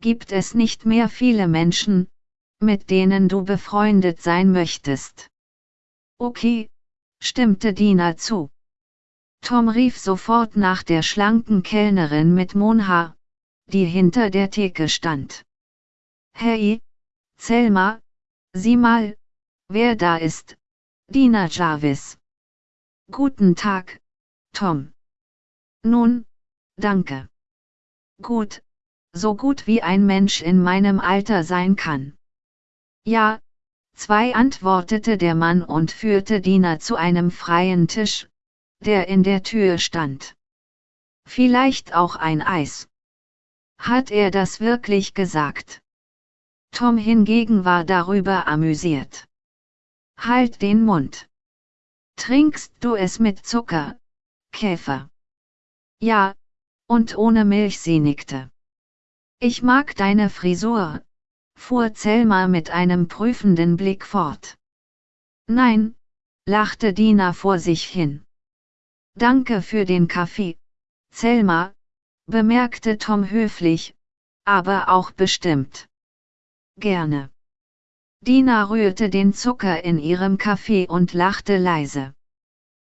Speaker 1: gibt es nicht mehr viele Menschen, mit denen du befreundet sein möchtest. Okay, stimmte Dina zu. Tom rief sofort nach der schlanken Kellnerin mit Monhaar, die hinter der Theke stand. Hey, Selma, sieh mal, wer da ist. Dina Jarvis. Guten Tag, Tom. Nun, danke. Gut, so gut wie ein Mensch in meinem Alter sein kann. Ja, zwei antwortete der Mann und führte Dina zu einem freien Tisch, der in der Tür stand. Vielleicht auch ein Eis. Hat er das wirklich gesagt? Tom hingegen war darüber amüsiert. Halt den Mund. Trinkst du es mit Zucker, Käfer? Ja, und ohne Milch sie nickte. Ich mag deine Frisur, fuhr Zelma mit einem prüfenden Blick fort. Nein, lachte Dina vor sich hin. Danke für den Kaffee, Zelma, bemerkte Tom höflich, aber auch bestimmt. Gerne. Dina rührte den Zucker in ihrem Kaffee und lachte leise.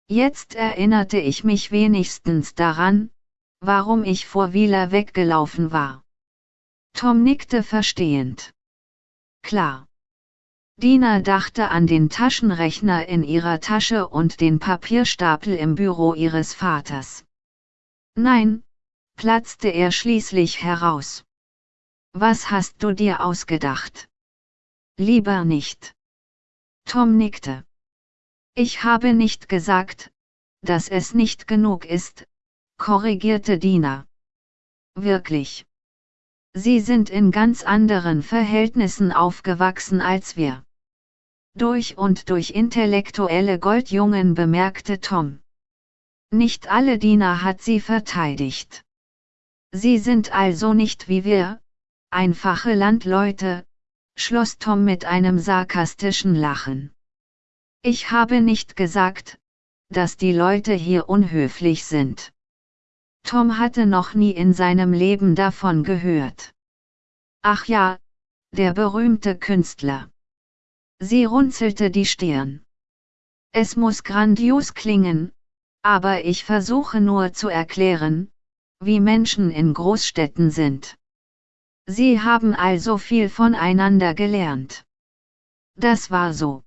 Speaker 1: Jetzt erinnerte ich mich wenigstens daran, warum ich vor Wieler weggelaufen war. Tom nickte verstehend. Klar. Dina dachte an den Taschenrechner in ihrer Tasche und den Papierstapel im Büro ihres Vaters. Nein, platzte er schließlich heraus. Was hast du dir ausgedacht? Lieber nicht. Tom nickte. Ich habe nicht gesagt, dass es nicht genug ist, korrigierte Dina. Wirklich. Sie sind in ganz anderen Verhältnissen aufgewachsen als wir. Durch und durch intellektuelle Goldjungen bemerkte Tom. Nicht alle Diener hat sie verteidigt. Sie sind also nicht wie wir, einfache Landleute, schloss Tom mit einem sarkastischen Lachen. Ich habe nicht gesagt, dass die Leute hier unhöflich sind. Tom hatte noch nie in seinem Leben davon gehört. Ach ja, der berühmte Künstler. Sie runzelte die Stirn. Es muss grandios klingen, aber ich versuche nur zu erklären, wie Menschen in Großstädten sind. Sie haben also viel voneinander gelernt. Das war so.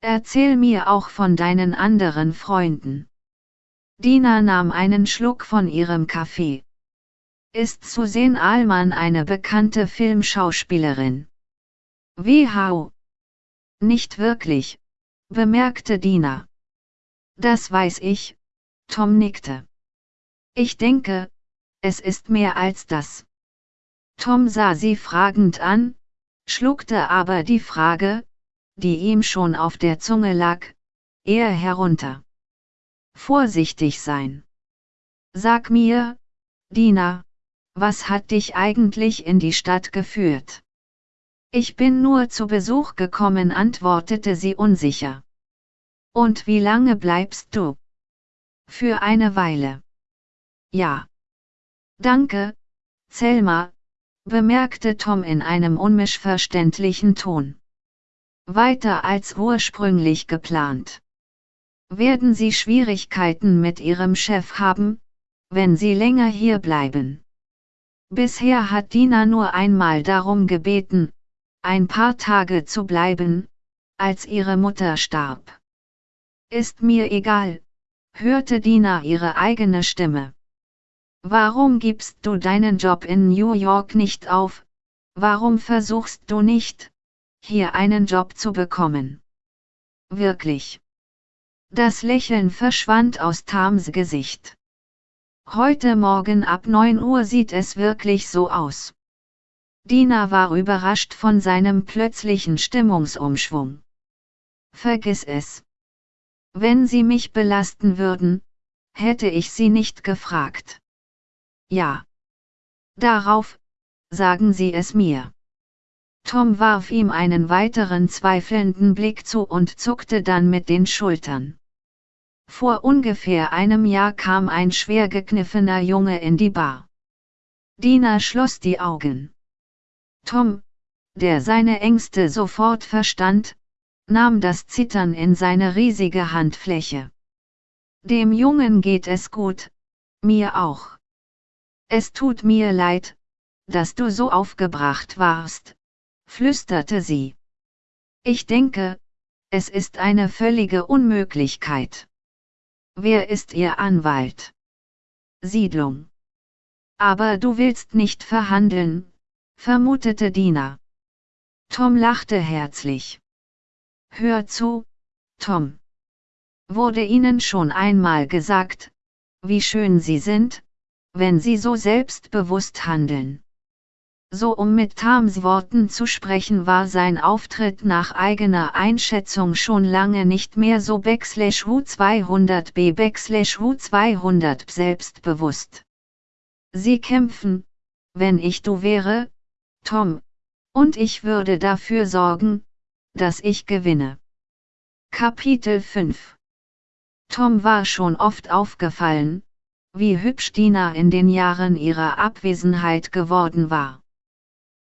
Speaker 1: Erzähl mir auch von deinen anderen Freunden. Dina nahm einen Schluck von ihrem Kaffee. Ist Suzanne Ahlmann eine bekannte Filmschauspielerin? Wie hau? Nicht wirklich, bemerkte Dina. Das weiß ich, Tom nickte. Ich denke, es ist mehr als das. Tom sah sie fragend an, schluckte aber die Frage, die ihm schon auf der Zunge lag, eher herunter. Vorsichtig sein. Sag mir, Dina, was hat dich eigentlich in die Stadt geführt? Ich bin nur zu Besuch gekommen, antwortete sie unsicher. Und wie lange bleibst du? Für eine Weile. Ja. Danke, Selma, bemerkte Tom in einem unmischverständlichen Ton. Weiter als ursprünglich geplant. Werden Sie Schwierigkeiten mit Ihrem Chef haben, wenn Sie länger hier bleiben? Bisher hat Dina nur einmal darum gebeten, ein paar Tage zu bleiben, als ihre Mutter starb. Ist mir egal, hörte Dina ihre eigene Stimme. Warum gibst du deinen Job in New York nicht auf? Warum versuchst du nicht, hier einen Job zu bekommen? Wirklich. Das Lächeln verschwand aus Tams Gesicht. Heute Morgen ab 9 Uhr sieht es wirklich so aus. Dina war überrascht von seinem plötzlichen Stimmungsumschwung. Vergiss es. Wenn Sie mich belasten würden, hätte ich Sie nicht gefragt. Ja. Darauf, sagen Sie es mir. Tom warf ihm einen weiteren zweifelnden Blick zu und zuckte dann mit den Schultern. Vor ungefähr einem Jahr kam ein schwer gekniffener Junge in die Bar. Dina schloss die Augen. Tom, der seine Ängste sofort verstand, nahm das Zittern in seine riesige Handfläche. Dem Jungen geht es gut, mir auch. Es tut mir leid, dass du so aufgebracht warst, flüsterte sie. Ich denke, es ist eine völlige Unmöglichkeit. Wer ist Ihr Anwalt? Siedlung. Aber du willst nicht verhandeln, vermutete Dina. Tom lachte herzlich. Hör zu, Tom. Wurde Ihnen schon einmal gesagt, wie schön Sie sind? wenn sie so selbstbewusst handeln. So um mit Tams Worten zu sprechen war sein Auftritt nach eigener Einschätzung schon lange nicht mehr so backslash U200b backslash U200 selbstbewusst. Sie kämpfen, wenn ich du wäre, Tom, und ich würde dafür sorgen, dass ich gewinne. Kapitel 5 Tom war schon oft aufgefallen, wie hübsch Dina in den Jahren ihrer Abwesenheit geworden war.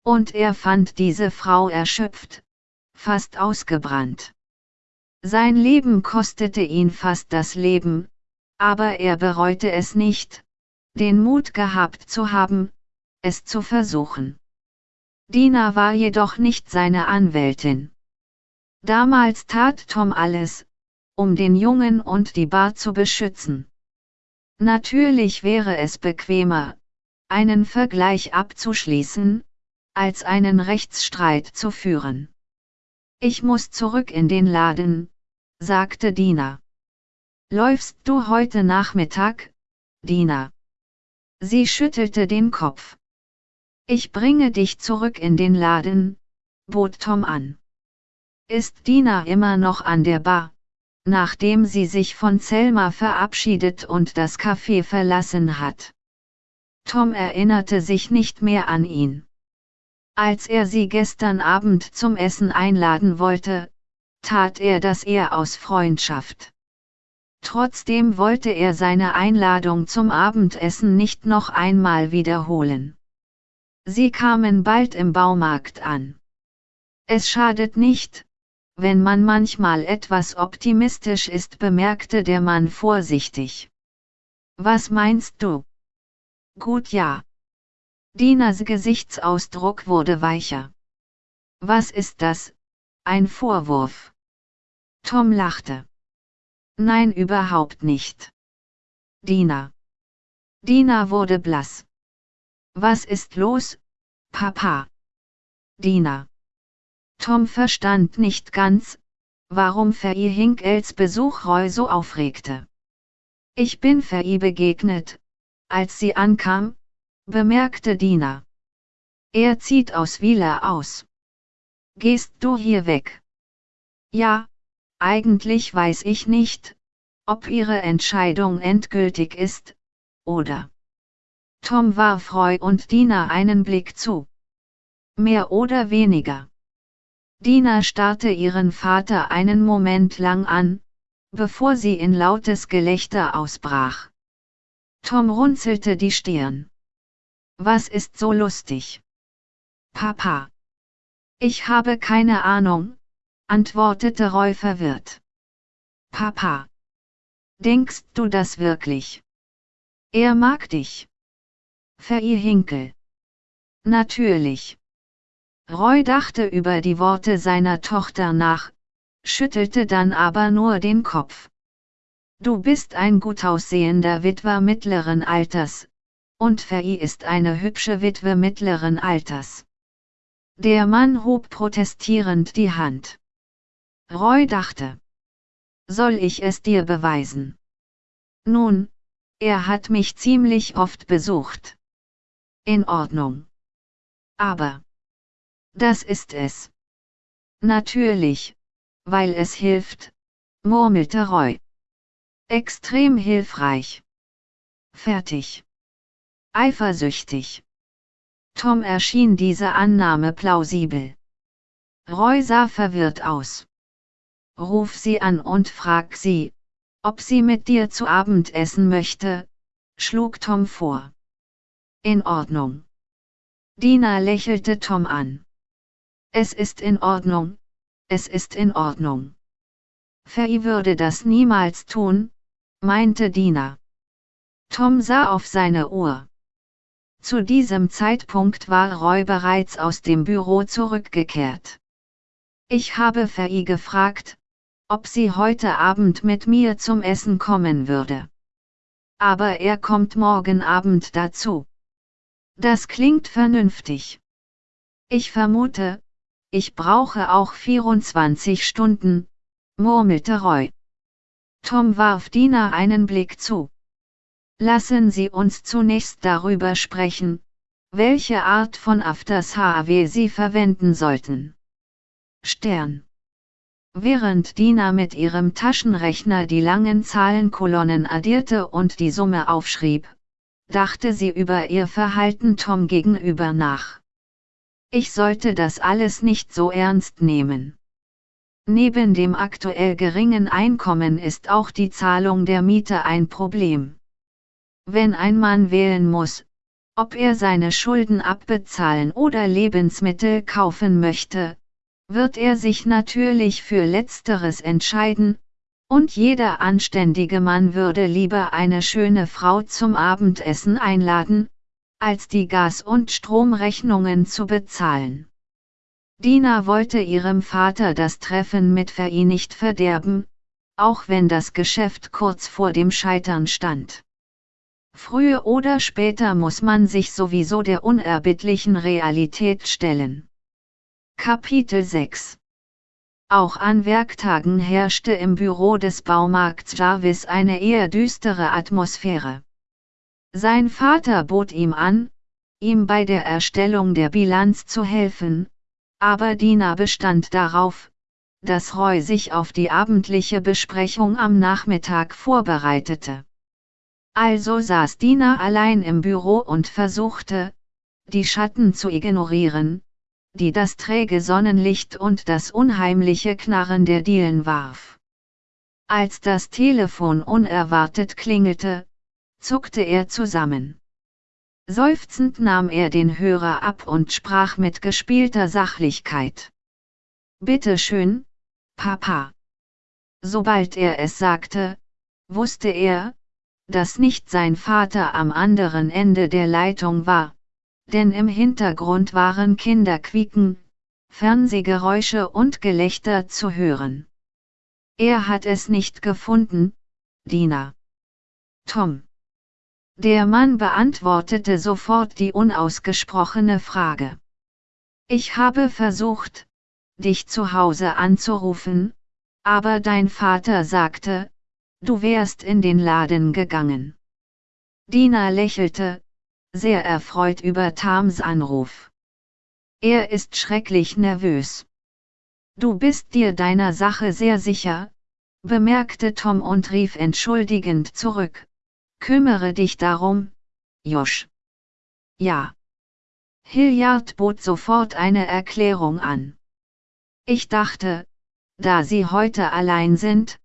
Speaker 1: Und er fand diese Frau erschöpft, fast ausgebrannt. Sein Leben kostete ihn fast das Leben, aber er bereute es nicht, den Mut gehabt zu haben, es zu versuchen. Dina war jedoch nicht seine Anwältin. Damals tat Tom alles, um den Jungen und die Bar zu beschützen. Natürlich wäre es bequemer, einen Vergleich abzuschließen, als einen Rechtsstreit zu führen. Ich muss zurück in den Laden, sagte Dina. Läufst du heute Nachmittag, Dina? Sie schüttelte den Kopf. Ich bringe dich zurück in den Laden, bot Tom an. Ist Dina immer noch an der Bar? nachdem sie sich von Selma verabschiedet und das Café verlassen hat. Tom erinnerte sich nicht mehr an ihn. Als er sie gestern Abend zum Essen einladen wollte, tat er das eher aus Freundschaft. Trotzdem wollte er seine Einladung zum Abendessen nicht noch einmal wiederholen. Sie kamen bald im Baumarkt an. Es schadet nicht, wenn man manchmal etwas optimistisch ist, bemerkte der Mann vorsichtig. Was meinst du? Gut ja. Dinas Gesichtsausdruck wurde weicher. Was ist das? Ein Vorwurf. Tom lachte. Nein, überhaupt nicht. Dina. Dina wurde blass. Was ist los, Papa? Dina. Tom verstand nicht ganz, warum Faye Hinkels Besuch Roy so aufregte. Ich bin Faye begegnet, als sie ankam, bemerkte Dina. Er zieht aus Wieler aus. Gehst du hier weg? Ja, eigentlich weiß ich nicht, ob ihre Entscheidung endgültig ist, oder? Tom warf Roy und Dina einen Blick zu. Mehr oder weniger. Dina starrte ihren Vater einen Moment lang an, bevor sie in lautes Gelächter ausbrach. Tom runzelte die Stirn. Was ist so lustig? Papa. Ich habe keine Ahnung, antwortete Roy verwirrt. Papa. Denkst du das wirklich? Er mag dich. Verir Hinkel. Natürlich. Roy dachte über die Worte seiner Tochter nach, schüttelte dann aber nur den Kopf. Du bist ein gut aussehender Witwer mittleren Alters, und Fei ist eine hübsche Witwe mittleren Alters. Der Mann hob protestierend die Hand. Roy dachte. Soll ich es dir beweisen? Nun, er hat mich ziemlich oft besucht. In Ordnung. Aber. Das ist es. Natürlich, weil es hilft, murmelte Roy. Extrem hilfreich. Fertig. Eifersüchtig. Tom erschien diese Annahme plausibel. Roy sah verwirrt aus. Ruf sie an und frag sie, ob sie mit dir zu Abend essen möchte, schlug Tom vor. In Ordnung. Dina lächelte Tom an. Es ist in Ordnung, es ist in Ordnung. Faye würde das niemals tun, meinte Dina. Tom sah auf seine Uhr. Zu diesem Zeitpunkt war Roy bereits aus dem Büro zurückgekehrt. Ich habe Faye gefragt, ob sie heute Abend mit mir zum Essen kommen würde. Aber er kommt morgen Abend dazu. Das klingt vernünftig. Ich vermute, ich brauche auch 24 Stunden, murmelte Roy. Tom warf Dina einen Blick zu. Lassen Sie uns zunächst darüber sprechen, welche Art von Afters HW Sie verwenden sollten. Stern. Während Dina mit ihrem Taschenrechner die langen Zahlenkolonnen addierte und die Summe aufschrieb, dachte sie über ihr Verhalten Tom gegenüber nach. Ich sollte das alles nicht so ernst nehmen. Neben dem aktuell geringen Einkommen ist auch die Zahlung der Miete ein Problem. Wenn ein Mann wählen muss, ob er seine Schulden abbezahlen oder Lebensmittel kaufen möchte, wird er sich natürlich für letzteres entscheiden, und jeder anständige Mann würde lieber eine schöne Frau zum Abendessen einladen, als die Gas- und Stromrechnungen zu bezahlen. Dina wollte ihrem Vater das Treffen mit Fei nicht verderben, auch wenn das Geschäft kurz vor dem Scheitern stand. Früher oder später muss man sich sowieso der unerbittlichen Realität stellen. Kapitel 6 Auch an Werktagen herrschte im Büro des Baumarkts Jarvis eine eher düstere Atmosphäre. Sein Vater bot ihm an, ihm bei der Erstellung der Bilanz zu helfen, aber Dina bestand darauf, dass Roy sich auf die abendliche Besprechung am Nachmittag vorbereitete. Also saß Dina allein im Büro und versuchte, die Schatten zu ignorieren, die das träge Sonnenlicht und das unheimliche Knarren der Dielen warf. Als das Telefon unerwartet klingelte, zuckte er zusammen. Seufzend nahm er den Hörer ab und sprach mit gespielter Sachlichkeit. Bitte schön, Papa. Sobald er es sagte, wusste er, dass nicht sein Vater am anderen Ende der Leitung war, denn im Hintergrund waren Kinderquieken, Fernsehgeräusche und Gelächter zu hören. Er hat es nicht gefunden, Dina. Tom. Der Mann beantwortete sofort die unausgesprochene Frage. Ich habe versucht, dich zu Hause anzurufen, aber dein Vater sagte, du wärst in den Laden gegangen. Dina lächelte, sehr erfreut über Tams Anruf. Er ist schrecklich nervös. Du bist dir deiner Sache sehr sicher, bemerkte Tom und rief entschuldigend zurück. Kümmere dich darum, Josh. Ja. Hilliard bot sofort eine Erklärung an. Ich dachte, da Sie heute allein sind,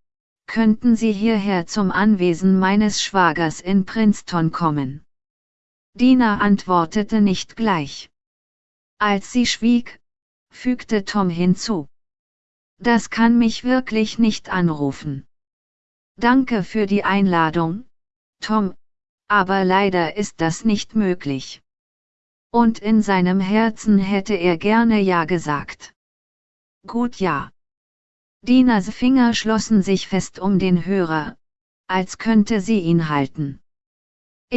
Speaker 1: könnten Sie hierher zum Anwesen meines Schwagers in Princeton kommen. Dina antwortete nicht gleich. Als sie schwieg, fügte Tom hinzu. Das kann mich wirklich nicht anrufen. Danke für die Einladung, Tom, aber leider ist das nicht möglich. Und in seinem Herzen hätte er gerne Ja gesagt. Gut ja. Dinas Finger schlossen sich fest um den Hörer, als könnte sie ihn halten.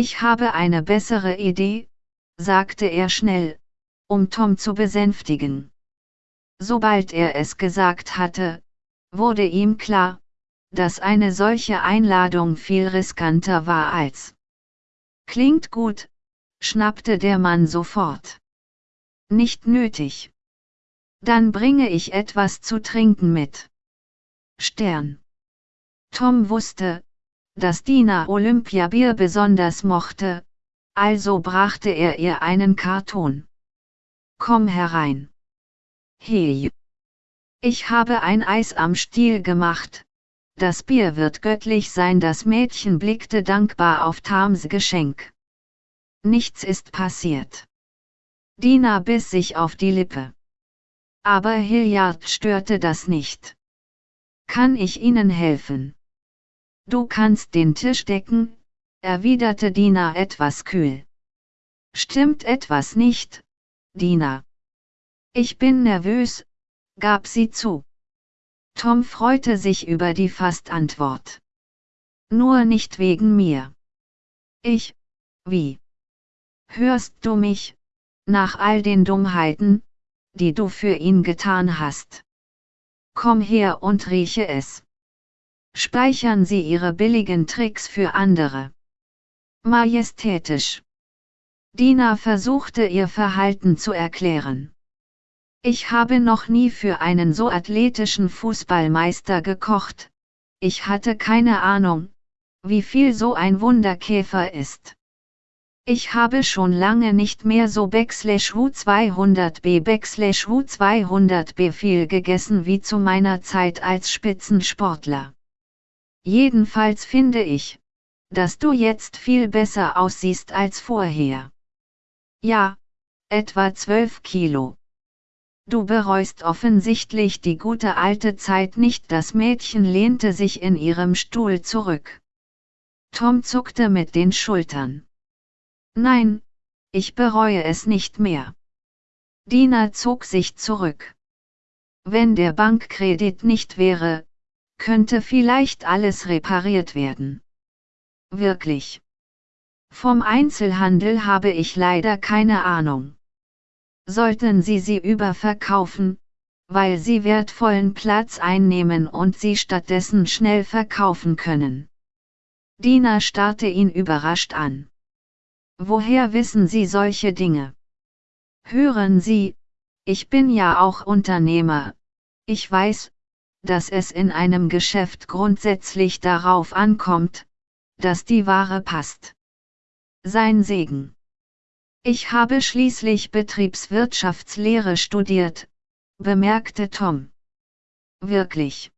Speaker 1: Ich habe eine bessere Idee, sagte er schnell, um Tom zu besänftigen. Sobald er es gesagt hatte, wurde ihm klar, dass eine solche Einladung viel riskanter war als. Klingt gut, schnappte der Mann sofort. Nicht nötig. Dann bringe ich etwas zu trinken mit. Stern. Tom wusste, dass Dina Olympiabier besonders mochte, also brachte er ihr einen Karton. Komm herein. Hey. Ich habe ein Eis am Stiel gemacht, das Bier wird göttlich sein. Das Mädchen blickte dankbar auf Tams Geschenk. Nichts ist passiert. Dina biss sich auf die Lippe. Aber Hilliard störte das nicht. Kann ich Ihnen helfen? Du kannst den Tisch decken, erwiderte Dina etwas kühl. Stimmt etwas nicht, Dina? Ich bin nervös, gab sie zu. Tom freute sich über die Fastantwort. Nur nicht wegen mir. Ich, wie? Hörst du mich, nach all den Dummheiten, die du für ihn getan hast? Komm her und rieche es. Speichern Sie Ihre billigen Tricks für andere. Majestätisch. Dina versuchte ihr Verhalten zu erklären. Ich habe noch nie für einen so athletischen Fußballmeister gekocht. Ich hatte keine Ahnung, wie viel so ein Wunderkäfer ist. Ich habe schon lange nicht mehr so Backslash U200B Backslash U200B viel gegessen wie zu meiner Zeit als Spitzensportler. Jedenfalls finde ich, dass du jetzt viel besser aussiehst als vorher. Ja, etwa 12 Kilo. Du bereust offensichtlich die gute alte Zeit nicht. Das Mädchen lehnte sich in ihrem Stuhl zurück. Tom zuckte mit den Schultern. Nein, ich bereue es nicht mehr. Dina zog sich zurück. Wenn der Bankkredit nicht wäre, könnte vielleicht alles repariert werden. Wirklich. Vom Einzelhandel habe ich leider keine Ahnung sollten Sie sie überverkaufen, weil sie wertvollen Platz einnehmen und sie stattdessen schnell verkaufen können. Dina starrte ihn überrascht an. Woher wissen Sie solche Dinge? Hören Sie, ich bin ja auch Unternehmer. Ich weiß, dass es in einem Geschäft grundsätzlich darauf ankommt, dass die Ware passt. Sein Segen. Ich habe schließlich Betriebswirtschaftslehre studiert, bemerkte Tom. Wirklich.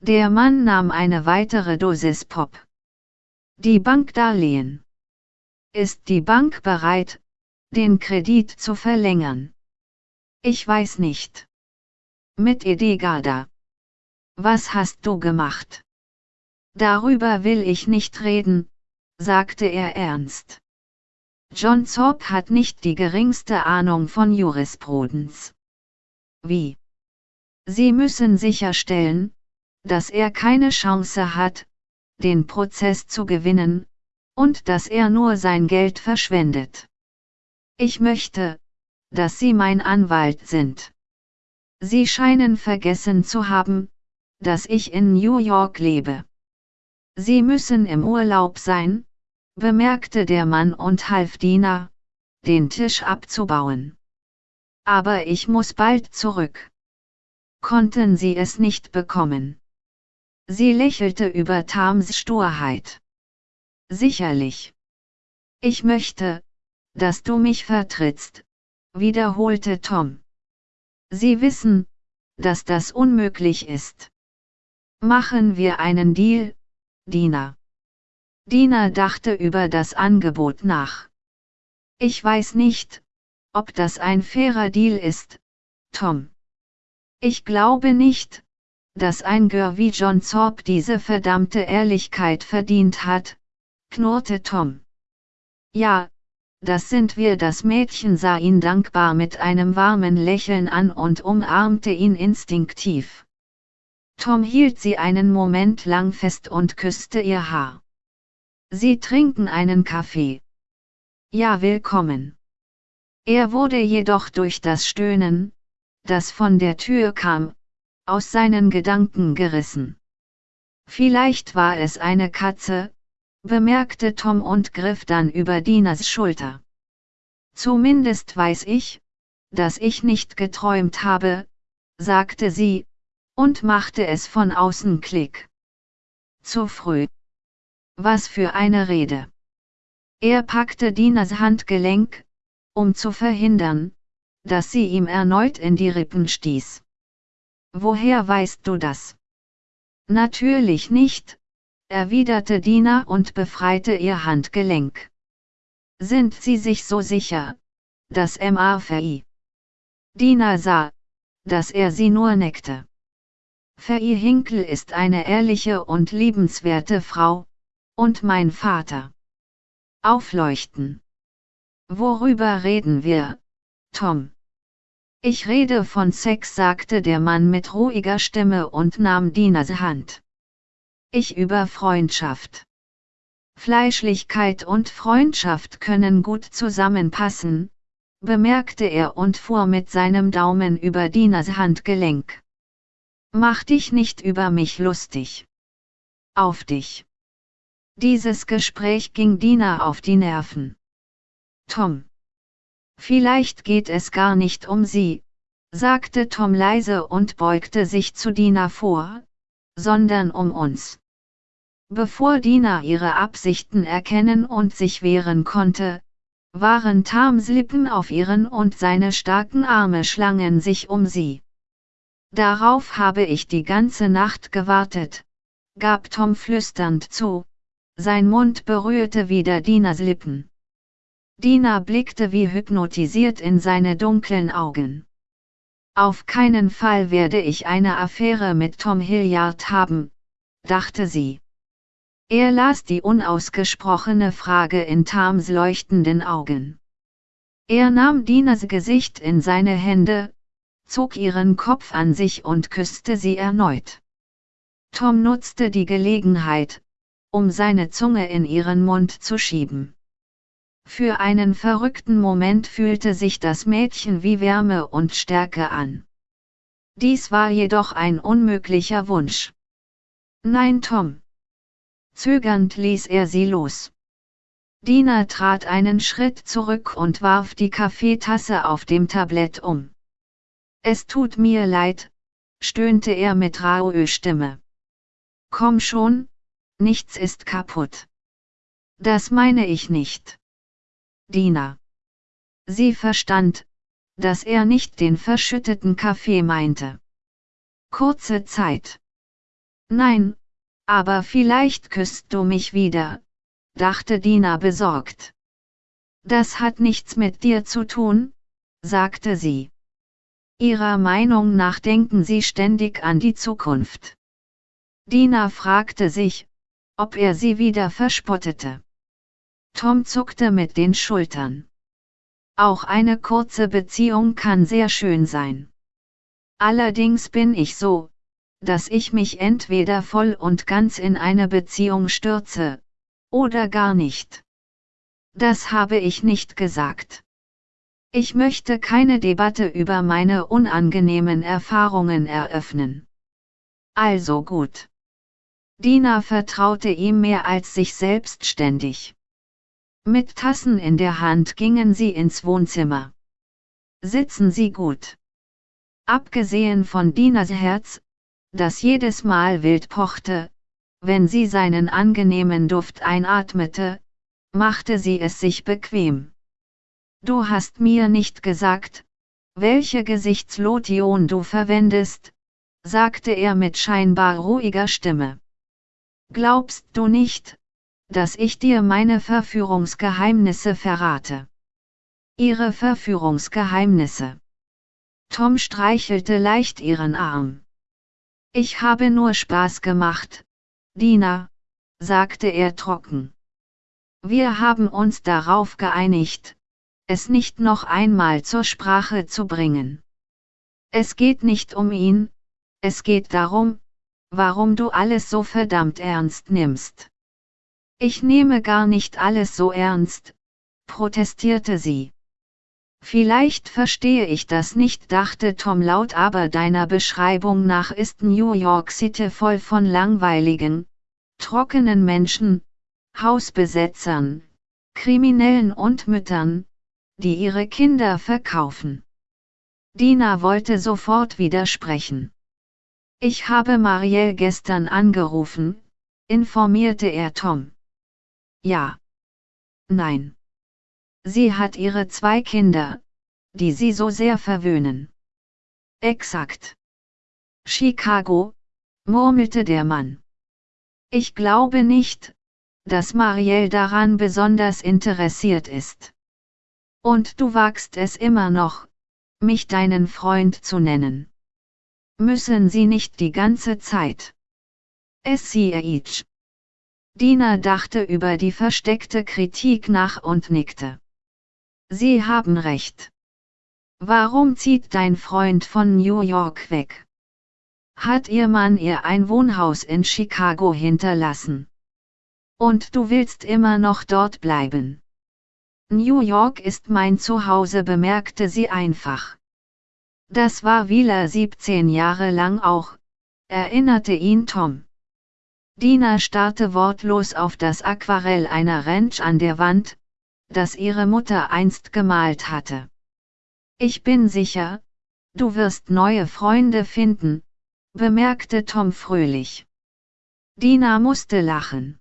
Speaker 1: Der Mann nahm eine weitere Dosis Pop. Die Bankdarlehen. Ist die Bank bereit, den Kredit zu verlängern? Ich weiß nicht. Mit Edegada. Was hast du gemacht? Darüber will ich nicht reden, sagte er ernst. John Zorp hat nicht die geringste Ahnung von Jurisprudenz. Wie? Sie müssen sicherstellen, dass er keine Chance hat, den Prozess zu gewinnen, und dass er nur sein Geld verschwendet. Ich möchte, dass Sie mein Anwalt sind. Sie scheinen vergessen zu haben, dass ich in New York lebe. Sie müssen im Urlaub sein, bemerkte der Mann und half Dina, den Tisch abzubauen. Aber ich muss bald zurück. Konnten Sie es nicht bekommen? Sie lächelte über Tams Sturheit. Sicherlich. Ich möchte, dass du mich vertrittst, wiederholte Tom. Sie wissen, dass das unmöglich ist. Machen wir einen Deal, Dina. Dina dachte über das Angebot nach. Ich weiß nicht, ob das ein fairer Deal ist, Tom. Ich glaube nicht, dass ein Gör wie John Zorb diese verdammte Ehrlichkeit verdient hat, knurrte Tom. Ja, das sind wir. Das Mädchen sah ihn dankbar mit einem warmen Lächeln an und umarmte ihn instinktiv. Tom hielt sie einen Moment lang fest und küsste ihr Haar. Sie trinken einen Kaffee. Ja, willkommen. Er wurde jedoch durch das Stöhnen, das von der Tür kam, aus seinen Gedanken gerissen. Vielleicht war es eine Katze, bemerkte Tom und griff dann über Dinas Schulter. Zumindest weiß ich, dass ich nicht geträumt habe, sagte sie, und machte es von außen Klick. Zu früh. Was für eine Rede. Er packte Dinas Handgelenk, um zu verhindern, dass sie ihm erneut in die Rippen stieß. Woher weißt du das? Natürlich nicht, erwiderte Dina und befreite ihr Handgelenk. Sind Sie sich so sicher, dass MA Fei? Dina sah, dass er sie nur neckte. Fei Hinkel ist eine ehrliche und liebenswerte Frau, und mein Vater. Aufleuchten. Worüber reden wir, Tom? Ich rede von Sex, sagte der Mann mit ruhiger Stimme und nahm Dinas Hand. Ich über Freundschaft. Fleischlichkeit und Freundschaft können gut zusammenpassen, bemerkte er und fuhr mit seinem Daumen über Dinas Handgelenk. Mach dich nicht über mich lustig. Auf dich. Dieses Gespräch ging Dina auf die Nerven. Tom. Vielleicht geht es gar nicht um sie, sagte Tom leise und beugte sich zu Dina vor, sondern um uns. Bevor Dina ihre Absichten erkennen und sich wehren konnte, waren Tams Lippen auf ihren und seine starken Arme schlangen sich um sie. Darauf habe ich die ganze Nacht gewartet, gab Tom flüsternd zu, sein Mund berührte wieder Dinas Lippen. Dina blickte wie hypnotisiert in seine dunklen Augen. Auf keinen Fall werde ich eine Affäre mit Tom Hilliard haben, dachte sie. Er las die unausgesprochene Frage in Tams leuchtenden Augen. Er nahm Dinas Gesicht in seine Hände, zog ihren Kopf an sich und küsste sie erneut. Tom nutzte die Gelegenheit, um seine Zunge in ihren Mund zu schieben. Für einen verrückten Moment fühlte sich das Mädchen wie Wärme und Stärke an. Dies war jedoch ein unmöglicher Wunsch. Nein, Tom. Zögernd ließ er sie los. Dina trat einen Schritt zurück und warf die Kaffeetasse auf dem Tablett um. Es tut mir leid, stöhnte er mit rauer Stimme. Komm schon, nichts ist kaputt. Das meine ich nicht. Dina. Sie verstand, dass er nicht den verschütteten Kaffee meinte. Kurze Zeit. Nein, aber vielleicht küsst du mich wieder, dachte Dina besorgt. Das hat nichts mit dir zu tun, sagte sie. Ihrer Meinung nach denken sie ständig an die Zukunft. Dina fragte sich, ob er sie wieder verspottete. Tom zuckte mit den Schultern. Auch eine kurze Beziehung kann sehr schön sein. Allerdings bin ich so, dass ich mich entweder voll und ganz in eine Beziehung stürze, Oder gar nicht. Das habe ich nicht gesagt. Ich möchte keine Debatte über meine unangenehmen Erfahrungen eröffnen. Also gut. Dina vertraute ihm mehr als sich selbstständig. Mit Tassen in der Hand gingen sie ins Wohnzimmer. Sitzen Sie gut. Abgesehen von Dinas Herz, das jedes Mal wild pochte, wenn sie seinen angenehmen Duft einatmete, machte sie es sich bequem. Du hast mir nicht gesagt, welche Gesichtslotion du verwendest, sagte er mit scheinbar ruhiger Stimme. Glaubst du nicht, dass ich dir meine Verführungsgeheimnisse verrate? Ihre Verführungsgeheimnisse. Tom streichelte leicht ihren Arm. Ich habe nur Spaß gemacht, Dina, sagte er trocken. Wir haben uns darauf geeinigt, es nicht noch einmal zur Sprache zu bringen. Es geht nicht um ihn, es geht darum, warum du alles so verdammt ernst nimmst. Ich nehme gar nicht alles so ernst, protestierte sie. Vielleicht verstehe ich das nicht, dachte Tom laut, aber deiner Beschreibung nach ist New York City voll von langweiligen, trockenen Menschen, Hausbesetzern, Kriminellen und Müttern, die ihre Kinder verkaufen. Dina wollte sofort widersprechen. Ich habe Marielle gestern angerufen, informierte er Tom. Ja. Nein. Sie hat ihre zwei Kinder, die sie so sehr verwöhnen. Exakt. Chicago, murmelte der Mann. Ich glaube nicht, dass Marielle daran besonders interessiert ist. Und du wagst es immer noch, mich deinen Freund zu nennen. Müssen sie nicht die ganze Zeit. Ich. Dina dachte über die versteckte Kritik nach und nickte. Sie haben recht. Warum zieht dein Freund von New York weg? Hat ihr Mann ihr ein Wohnhaus in Chicago hinterlassen? Und du willst immer noch dort bleiben? New York ist mein Zuhause, bemerkte sie einfach. Das war Wieler 17 Jahre lang auch, erinnerte ihn Tom. Dina starrte wortlos auf das Aquarell einer Ranch an der Wand, das ihre Mutter einst gemalt hatte. Ich bin sicher, du wirst neue Freunde finden, bemerkte Tom fröhlich. Dina musste lachen.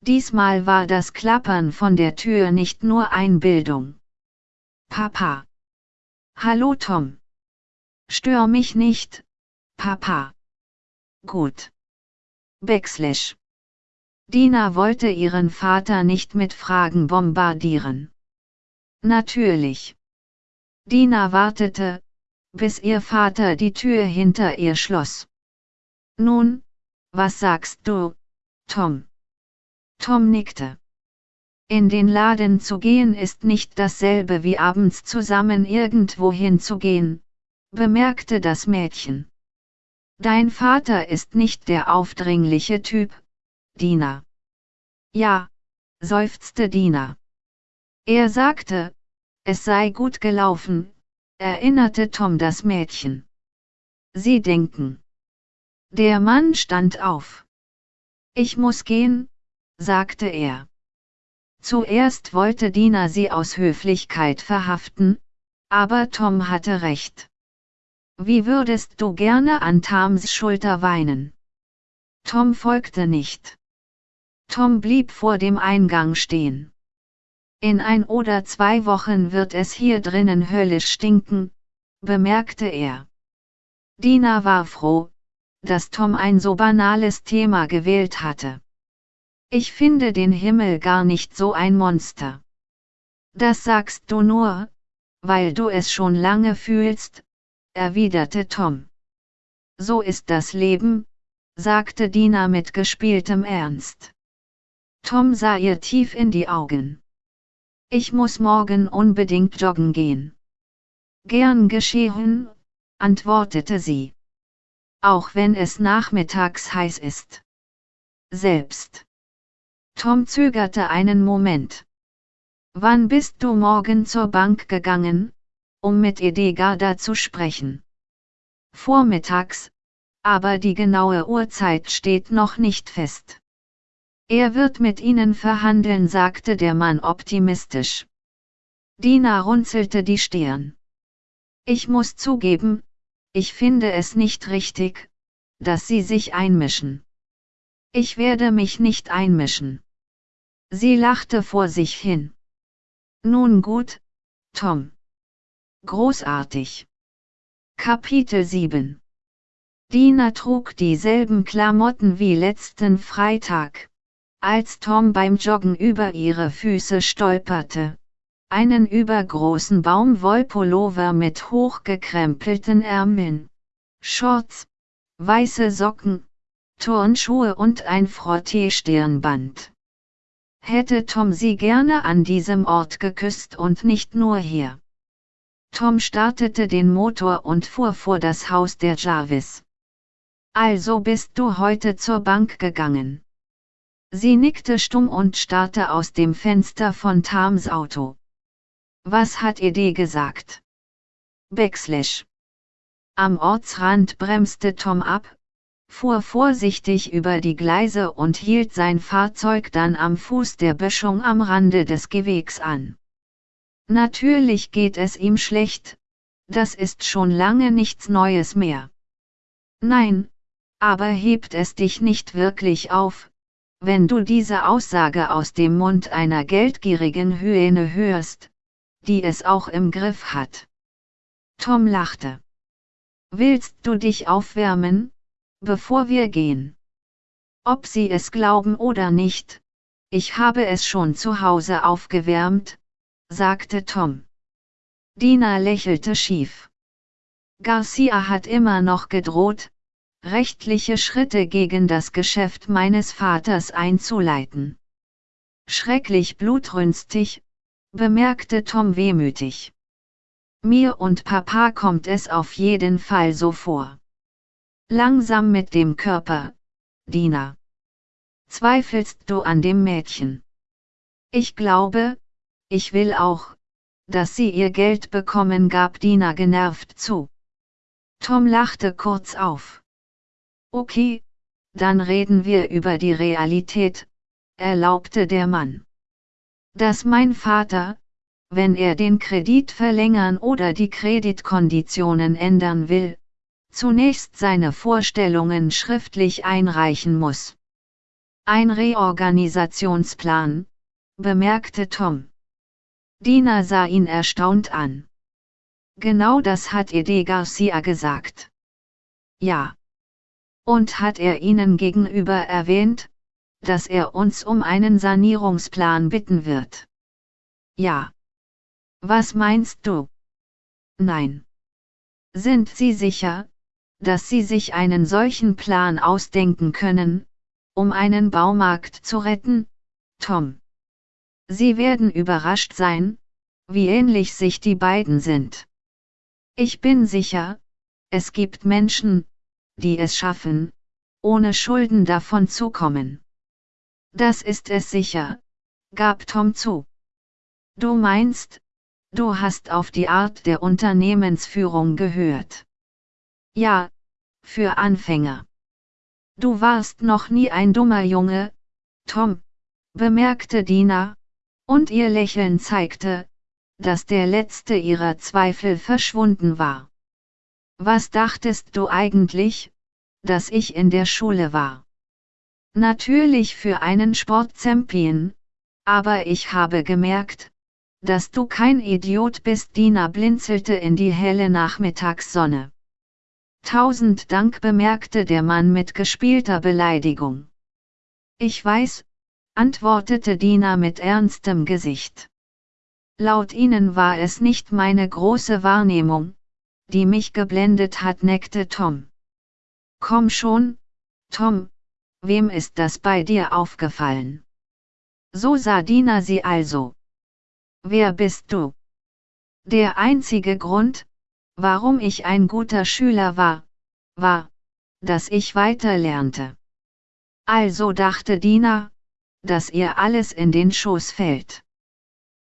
Speaker 1: Diesmal war das Klappern von der Tür nicht nur Einbildung. Papa. Hallo Tom. Stör mich nicht, Papa. Gut. Backslash. Dina wollte ihren Vater nicht mit Fragen bombardieren. Natürlich. Dina wartete, bis ihr Vater die Tür hinter ihr schloss. Nun, was sagst du, Tom? Tom nickte. In den Laden zu gehen ist nicht dasselbe wie abends zusammen irgendwohin zu gehen, bemerkte das Mädchen. Dein Vater ist nicht der aufdringliche Typ, Dina. Ja, seufzte Dina. Er sagte, es sei gut gelaufen, erinnerte Tom das Mädchen. Sie denken. Der Mann stand auf. Ich muss gehen, sagte er. Zuerst wollte Dina sie aus Höflichkeit verhaften, aber Tom hatte recht. Wie würdest du gerne an Tams Schulter weinen? Tom folgte nicht. Tom blieb vor dem Eingang stehen. In ein oder zwei Wochen wird es hier drinnen höllisch stinken, bemerkte er. Dina war froh, dass Tom ein so banales Thema gewählt hatte. Ich finde den Himmel gar nicht so ein Monster. Das sagst du nur, weil du es schon lange fühlst, erwiderte Tom. So ist das Leben, sagte Dina mit gespieltem Ernst. Tom sah ihr tief in die Augen. Ich muss morgen unbedingt joggen gehen. Gern geschehen, antwortete sie. Auch wenn es nachmittags heiß ist. Selbst. Tom zögerte einen Moment. Wann bist du morgen zur Bank gegangen, um mit Edegada zu sprechen? Vormittags, aber die genaue Uhrzeit steht noch nicht fest. Er wird mit Ihnen verhandeln, sagte der Mann optimistisch. Dina runzelte die Stirn. Ich muss zugeben, ich finde es nicht richtig, dass Sie sich einmischen. Ich werde mich nicht einmischen. Sie lachte vor sich hin. Nun gut, Tom. Großartig. Kapitel 7 Dina trug dieselben Klamotten wie letzten Freitag. Als Tom beim Joggen über ihre Füße stolperte, einen übergroßen Baumwollpullover mit hochgekrempelten Ärmeln, Shorts, weiße Socken, Turnschuhe und ein Frottee-Stirnband. Hätte Tom sie gerne an diesem Ort geküsst und nicht nur hier. Tom startete den Motor und fuhr vor das Haus der Jarvis. Also bist du heute zur Bank gegangen. Sie nickte stumm und starrte aus dem Fenster von Tams Auto. Was hat Ede gesagt? Backslash. Am Ortsrand bremste Tom ab, fuhr vorsichtig über die Gleise und hielt sein Fahrzeug dann am Fuß der Böschung am Rande des Gewegs an. Natürlich geht es ihm schlecht, das ist schon lange nichts Neues mehr. Nein, aber hebt es dich nicht wirklich auf, wenn du diese Aussage aus dem Mund einer geldgierigen Hyäne hörst, die es auch im Griff hat. Tom lachte. Willst du dich aufwärmen, bevor wir gehen? Ob sie es glauben oder nicht, ich habe es schon zu Hause aufgewärmt, sagte Tom. Dina lächelte schief. Garcia hat immer noch gedroht, rechtliche Schritte gegen das Geschäft meines Vaters einzuleiten. Schrecklich blutrünstig, bemerkte Tom wehmütig. Mir und Papa kommt es auf jeden Fall so vor. Langsam mit dem Körper, Dina. Zweifelst du an dem Mädchen? Ich glaube, ich will auch, dass sie ihr Geld bekommen, gab Dina genervt zu. Tom lachte kurz auf. Okay, dann reden wir über die Realität, erlaubte der Mann. Dass mein Vater, wenn er den Kredit verlängern oder die Kreditkonditionen ändern will, zunächst seine Vorstellungen schriftlich einreichen muss. Ein Reorganisationsplan, bemerkte Tom. Dina sah ihn erstaunt an. Genau das hat Ede Garcia gesagt. Ja. Und hat er Ihnen gegenüber erwähnt, dass er uns um einen Sanierungsplan bitten wird? Ja. Was meinst du? Nein. Sind Sie sicher, dass Sie sich einen solchen Plan ausdenken können, um einen Baumarkt zu retten, Tom? Sie werden überrascht sein, wie ähnlich sich die beiden sind. Ich bin sicher, es gibt Menschen, die es schaffen, ohne Schulden davon zu kommen. Das ist es sicher, gab Tom zu. Du meinst, du hast auf die Art der Unternehmensführung gehört. Ja, für Anfänger. Du warst noch nie ein dummer Junge, Tom, bemerkte Dina, und ihr Lächeln zeigte, dass der letzte ihrer Zweifel verschwunden war. Was dachtest du eigentlich, dass ich in der Schule war? Natürlich für einen Sportzampion, aber ich habe gemerkt, dass du kein Idiot bist. Dina blinzelte in die helle Nachmittagssonne. Tausend Dank bemerkte der Mann mit gespielter Beleidigung. Ich weiß, antwortete Dina mit ernstem Gesicht. Laut ihnen war es nicht meine große Wahrnehmung, die mich geblendet hat, neckte Tom. Komm schon, Tom, wem ist das bei dir aufgefallen? So sah Dina sie also. Wer bist du? Der einzige Grund, warum ich ein guter Schüler war, war, dass ich weiter lernte. Also dachte Dina, dass ihr alles in den Schoß fällt.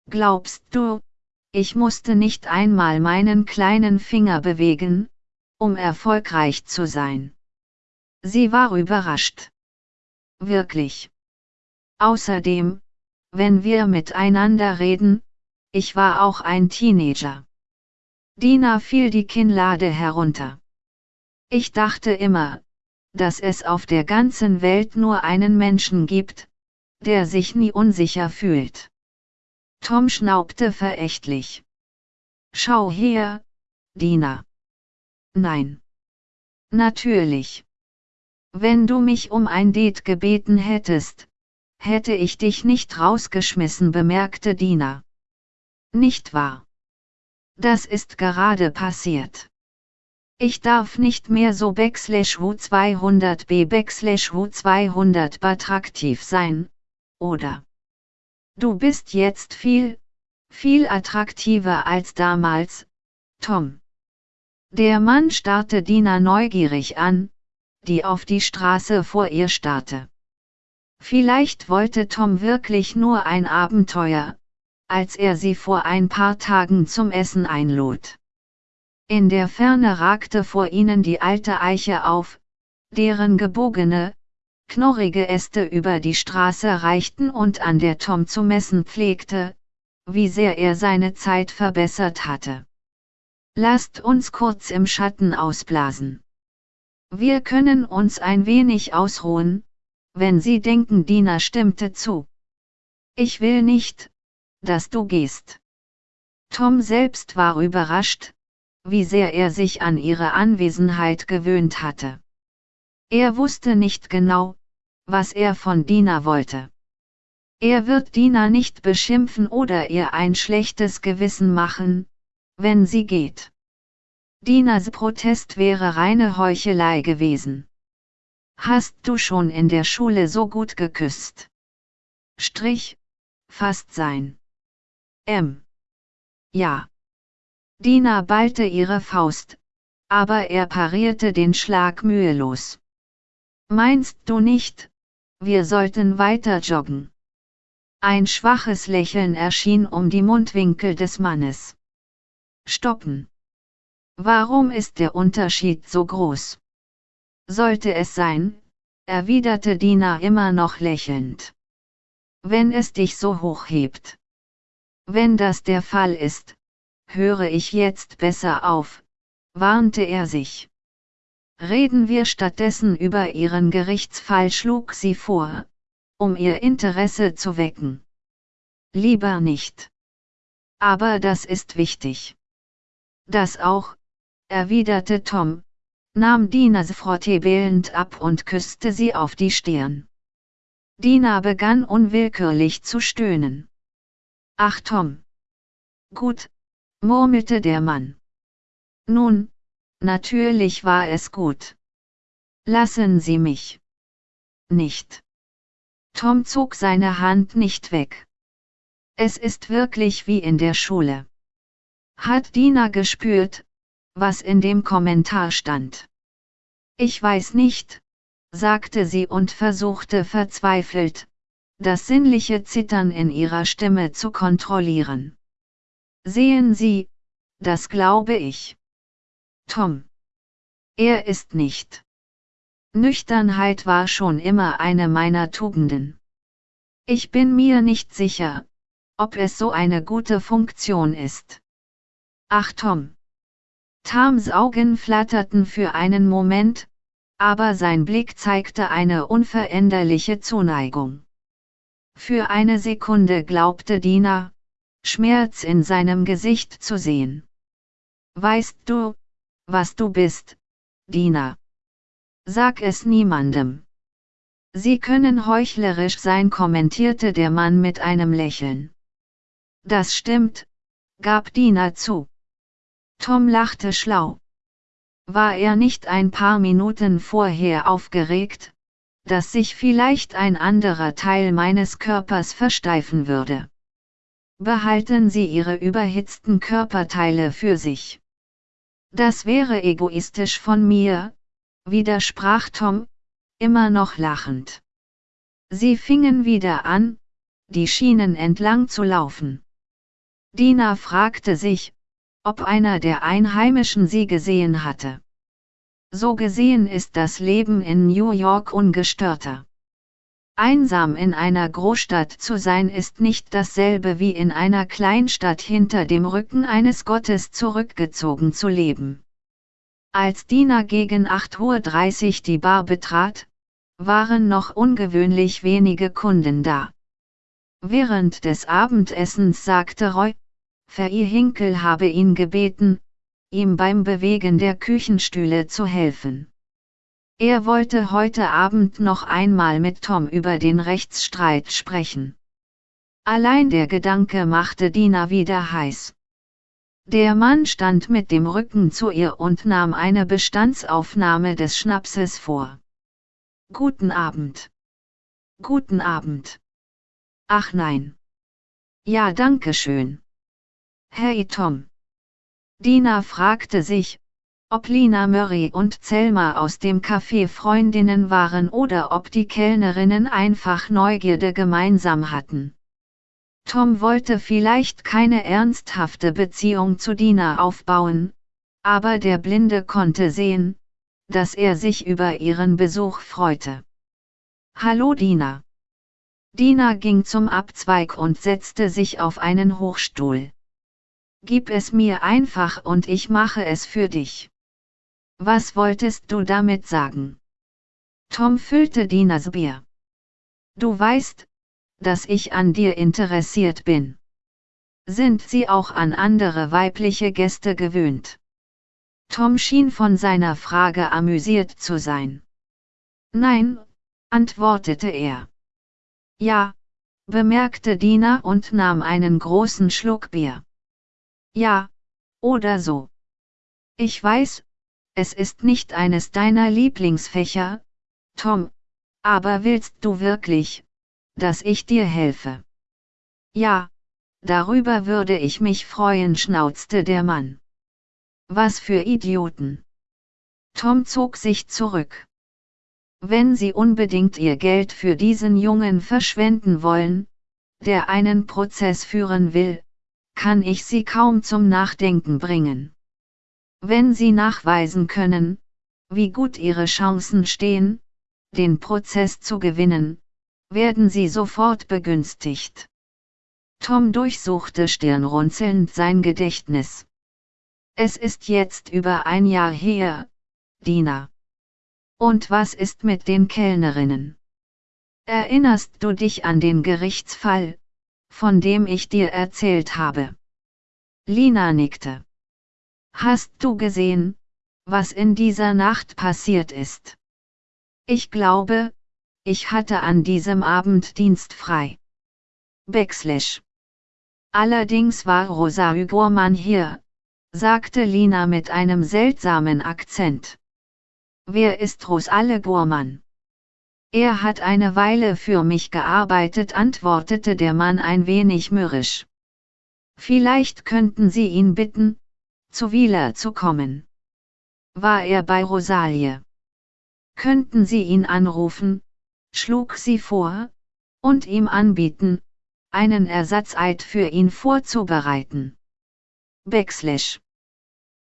Speaker 1: Glaubst du, ich musste nicht einmal meinen kleinen Finger bewegen, um erfolgreich zu sein. Sie war überrascht. Wirklich. Außerdem, wenn wir miteinander reden, ich war auch ein Teenager. Dina fiel die Kinnlade herunter. Ich dachte immer, dass es auf der ganzen Welt nur einen Menschen gibt, der sich nie unsicher fühlt. Tom schnaubte verächtlich. Schau her, Dina. Nein. Natürlich. Wenn du mich um ein Date gebeten hättest, hätte ich dich nicht rausgeschmissen, bemerkte Dina. Nicht wahr? Das ist gerade passiert. Ich darf nicht mehr so backslash W200b backslash W200 attraktiv sein, oder? Du bist jetzt viel, viel attraktiver als damals, Tom. Der Mann starrte Dina neugierig an, die auf die Straße vor ihr starrte. Vielleicht wollte Tom wirklich nur ein Abenteuer, als er sie vor ein paar Tagen zum Essen einlud. In der Ferne ragte vor ihnen die alte Eiche auf, deren gebogene, knorrige Äste über die Straße reichten und an der Tom zu messen pflegte, wie sehr er seine Zeit verbessert hatte. Lasst uns kurz im Schatten ausblasen. Wir können uns ein wenig ausruhen, wenn Sie denken, Dina stimmte zu. Ich will nicht, dass du gehst. Tom selbst war überrascht, wie sehr er sich an ihre Anwesenheit gewöhnt hatte. Er wusste nicht genau, was er von Dina wollte. Er wird Dina nicht beschimpfen oder ihr ein schlechtes Gewissen machen, wenn sie geht. Dinas Protest wäre reine Heuchelei gewesen. Hast du schon in der Schule so gut geküsst? Strich, fast sein. M. Ja. Dina ballte ihre Faust, aber er parierte den Schlag mühelos. Meinst du nicht, wir sollten weiter joggen? Ein schwaches Lächeln erschien um die Mundwinkel des Mannes. Stoppen. Warum ist der Unterschied so groß? Sollte es sein, erwiderte Dina immer noch lächelnd. Wenn es dich so hoch hebt. Wenn das der Fall ist, höre ich jetzt besser auf, warnte er sich. Reden wir stattdessen über Ihren Gerichtsfall schlug sie vor, um ihr Interesse zu wecken. Lieber nicht. Aber das ist wichtig. Das auch, erwiderte Tom, nahm Dinas Frottee bellend ab und küsste sie auf die Stirn. Dina begann unwillkürlich zu stöhnen. Ach Tom. Gut, murmelte der Mann. Nun, natürlich war es gut. Lassen Sie mich. Nicht. Tom zog seine Hand nicht weg. Es ist wirklich wie in der Schule. Hat Dina gespürt, was in dem Kommentar stand. Ich weiß nicht, sagte sie und versuchte verzweifelt, das sinnliche Zittern in ihrer Stimme zu kontrollieren. Sehen Sie, das glaube ich. Tom. Er ist nicht. Nüchternheit war schon immer eine meiner Tugenden. Ich bin mir nicht sicher, ob es so eine gute Funktion ist. Ach Tom. Tams Augen flatterten für einen Moment, aber sein Blick zeigte eine unveränderliche Zuneigung. Für eine Sekunde glaubte Dina, Schmerz in seinem Gesicht zu sehen. Weißt du, was du bist, Dina? Sag es niemandem. Sie können heuchlerisch sein, kommentierte der Mann mit einem Lächeln. Das stimmt, gab Dina zu. Tom lachte schlau. War er nicht ein paar Minuten vorher aufgeregt, dass sich vielleicht ein anderer Teil meines Körpers versteifen würde? Behalten Sie Ihre überhitzten Körperteile für sich. Das wäre egoistisch von mir, widersprach Tom, immer noch lachend. Sie fingen wieder an, die Schienen entlang zu laufen. Dina fragte sich, ob einer der Einheimischen sie gesehen hatte. So gesehen ist das Leben in New York ungestörter. Einsam in einer Großstadt zu sein ist nicht dasselbe wie in einer Kleinstadt hinter dem Rücken eines Gottes zurückgezogen zu leben. Als Dina gegen 8.30 Uhr die Bar betrat, waren noch ungewöhnlich wenige Kunden da. Während des Abendessens sagte Roy, Fei Hinkel habe ihn gebeten, ihm beim Bewegen der Küchenstühle zu helfen. Er wollte heute Abend noch einmal mit Tom über den Rechtsstreit sprechen. Allein der Gedanke machte Dina wieder heiß. Der Mann stand mit dem Rücken zu ihr und nahm eine Bestandsaufnahme des Schnapses vor. Guten Abend. Guten Abend. Ach nein. Ja, danke schön. Hey Tom. Dina fragte sich, ob Lina Murray und Zelma aus dem Café Freundinnen waren oder ob die Kellnerinnen einfach Neugierde gemeinsam hatten. Tom wollte vielleicht keine ernsthafte Beziehung zu Dina aufbauen, aber der Blinde konnte sehen, dass er sich über ihren Besuch freute. Hallo Dina. Dina ging zum Abzweig und setzte sich auf einen Hochstuhl. Gib es mir einfach und ich mache es für dich. Was wolltest du damit sagen? Tom füllte Dinas Bier. Du weißt, dass ich an dir interessiert bin. Sind sie auch an andere weibliche Gäste gewöhnt? Tom schien von seiner Frage amüsiert zu sein. Nein, antwortete er. Ja, bemerkte Dina und nahm einen großen Schluck Bier. Ja, oder so. Ich weiß, es ist nicht eines deiner Lieblingsfächer, Tom, aber willst du wirklich, dass ich dir helfe? Ja, darüber würde ich mich freuen, schnauzte der Mann. Was für Idioten. Tom zog sich zurück. Wenn Sie unbedingt Ihr Geld für diesen Jungen verschwenden wollen, der einen Prozess führen will, kann ich sie kaum zum Nachdenken bringen. Wenn sie nachweisen können, wie gut ihre Chancen stehen, den Prozess zu gewinnen, werden sie sofort begünstigt. Tom durchsuchte stirnrunzelnd sein Gedächtnis. Es ist jetzt über ein Jahr her, Dina. Und was ist mit den Kellnerinnen? Erinnerst du dich an den Gerichtsfall, von dem ich dir erzählt habe. Lina nickte. Hast du gesehen, was in dieser Nacht passiert ist? Ich glaube, ich hatte an diesem Abend Dienst frei. Backslash. Allerdings war Rosa Gorman hier, sagte Lina mit einem seltsamen Akzent. Wer ist Rosalle Gorman? Er hat eine Weile für mich gearbeitet, antwortete der Mann ein wenig mürrisch. Vielleicht könnten Sie ihn bitten, zu Wieler zu kommen. War er bei Rosalie? Könnten Sie ihn anrufen, schlug sie vor, und ihm anbieten, einen Ersatzeid für ihn vorzubereiten. Backslash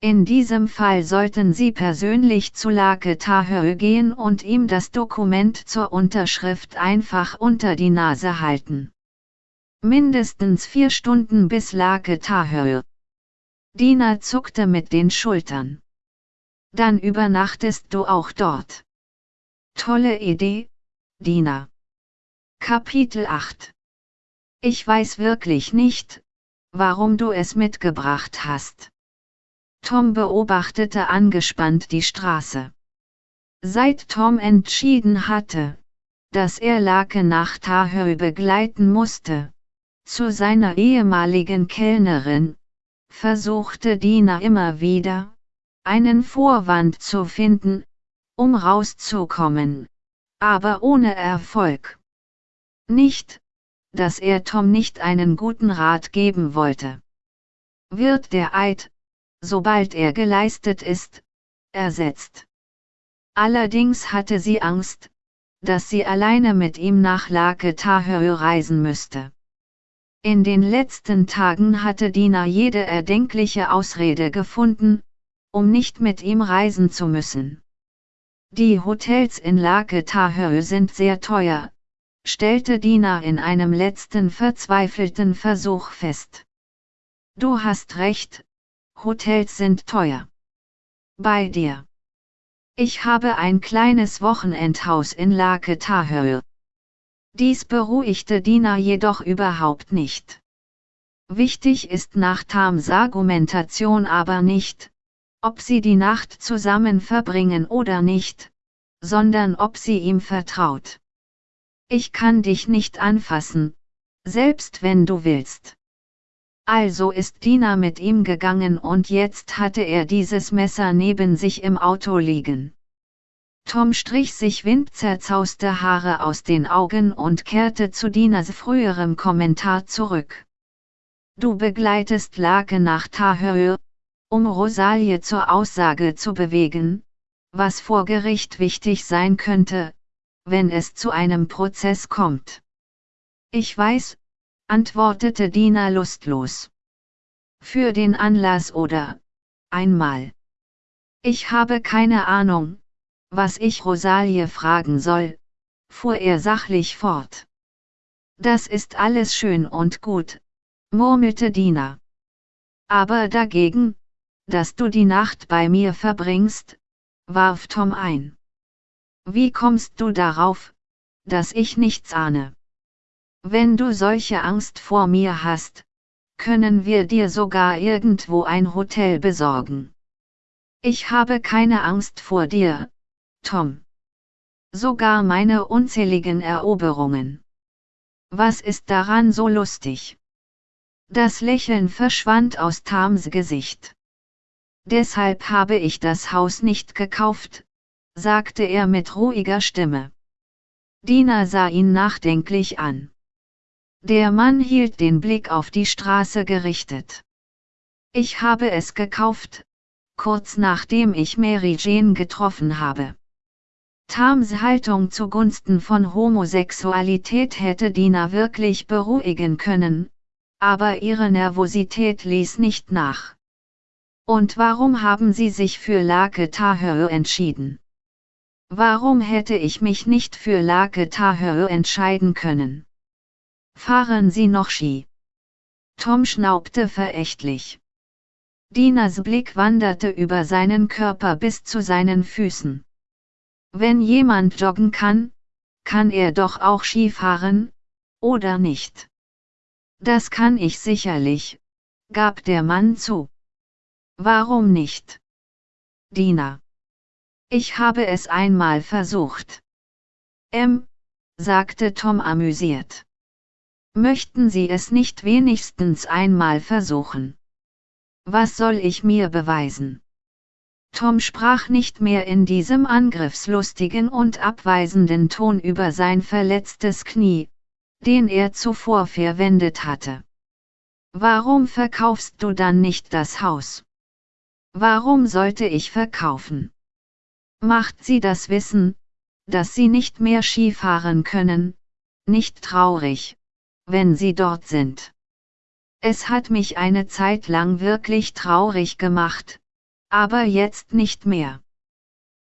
Speaker 1: in diesem Fall sollten Sie persönlich zu Lake Tahö gehen und ihm das Dokument zur Unterschrift einfach unter die Nase halten. Mindestens vier Stunden bis Lake Tahö. Dina zuckte mit den Schultern. Dann übernachtest du auch dort. Tolle Idee, Dina. Kapitel 8 Ich weiß wirklich nicht, warum du es mitgebracht hast. Tom beobachtete angespannt die Straße. Seit Tom entschieden hatte, dass er Lake nach Tahö begleiten musste, zu seiner ehemaligen Kellnerin, versuchte Dina immer wieder, einen Vorwand zu finden, um rauszukommen, aber ohne Erfolg. Nicht, dass er Tom nicht einen guten Rat geben wollte. Wird der Eid, sobald er geleistet ist, ersetzt. Allerdings hatte sie Angst, dass sie alleine mit ihm nach Lake Tahö reisen müsste. In den letzten Tagen hatte Dina jede erdenkliche Ausrede gefunden, um nicht mit ihm reisen zu müssen. Die Hotels in Lake Tahö sind sehr teuer, stellte Dina in einem letzten verzweifelten Versuch fest. Du hast recht, Hotels sind teuer. Bei dir. Ich habe ein kleines Wochenendhaus in Lake Tahö. Dies beruhigte Dina jedoch überhaupt nicht. Wichtig ist nach Tams Argumentation aber nicht, ob sie die Nacht zusammen verbringen oder nicht, sondern ob sie ihm vertraut. Ich kann dich nicht anfassen, selbst wenn du willst. Also ist Dina mit ihm gegangen und jetzt hatte er dieses Messer neben sich im Auto liegen. Tom strich sich windzerzauste Haare aus den Augen und kehrte zu Dinas früherem Kommentar zurück. Du begleitest Lake nach Tahö, um Rosalie zur Aussage zu bewegen, was vor Gericht wichtig sein könnte, wenn es zu einem Prozess kommt. Ich weiß, antwortete Dina lustlos. Für den Anlass oder einmal. Ich habe keine Ahnung, was ich Rosalie fragen soll, fuhr er sachlich fort. Das ist alles schön und gut, murmelte Dina. Aber dagegen, dass du die Nacht bei mir verbringst, warf Tom ein. Wie kommst du darauf, dass ich nichts ahne? Wenn du solche Angst vor mir hast, können wir dir sogar irgendwo ein Hotel besorgen. Ich habe keine Angst vor dir, Tom. Sogar meine unzähligen Eroberungen. Was ist daran so lustig? Das Lächeln verschwand aus Tams Gesicht. Deshalb habe ich das Haus nicht gekauft, sagte er mit ruhiger Stimme. Dina sah ihn nachdenklich an. Der Mann hielt den Blick auf die Straße gerichtet. Ich habe es gekauft, kurz nachdem ich Mary Jane getroffen habe. Tams Haltung zugunsten von Homosexualität hätte Dina wirklich beruhigen können, aber ihre Nervosität ließ nicht nach. Und warum haben Sie sich für Lake Tahö entschieden? Warum hätte ich mich nicht für Lake Tahö entscheiden können? Fahren Sie noch Ski? Tom schnaubte verächtlich. Dinas Blick wanderte über seinen Körper bis zu seinen Füßen. Wenn jemand joggen kann, kann er doch auch Skifahren, oder nicht? Das kann ich sicherlich, gab der Mann zu. Warum nicht? Dina. Ich habe es einmal versucht. M, sagte Tom amüsiert. Möchten Sie es nicht wenigstens einmal versuchen? Was soll ich mir beweisen? Tom sprach nicht mehr in diesem angriffslustigen und abweisenden Ton über sein verletztes Knie, den er zuvor verwendet hatte. Warum verkaufst du dann nicht das Haus? Warum sollte ich verkaufen? Macht sie das Wissen, dass sie nicht mehr Skifahren können, nicht traurig, wenn sie dort sind. Es hat mich eine Zeit lang wirklich traurig gemacht, aber jetzt nicht mehr.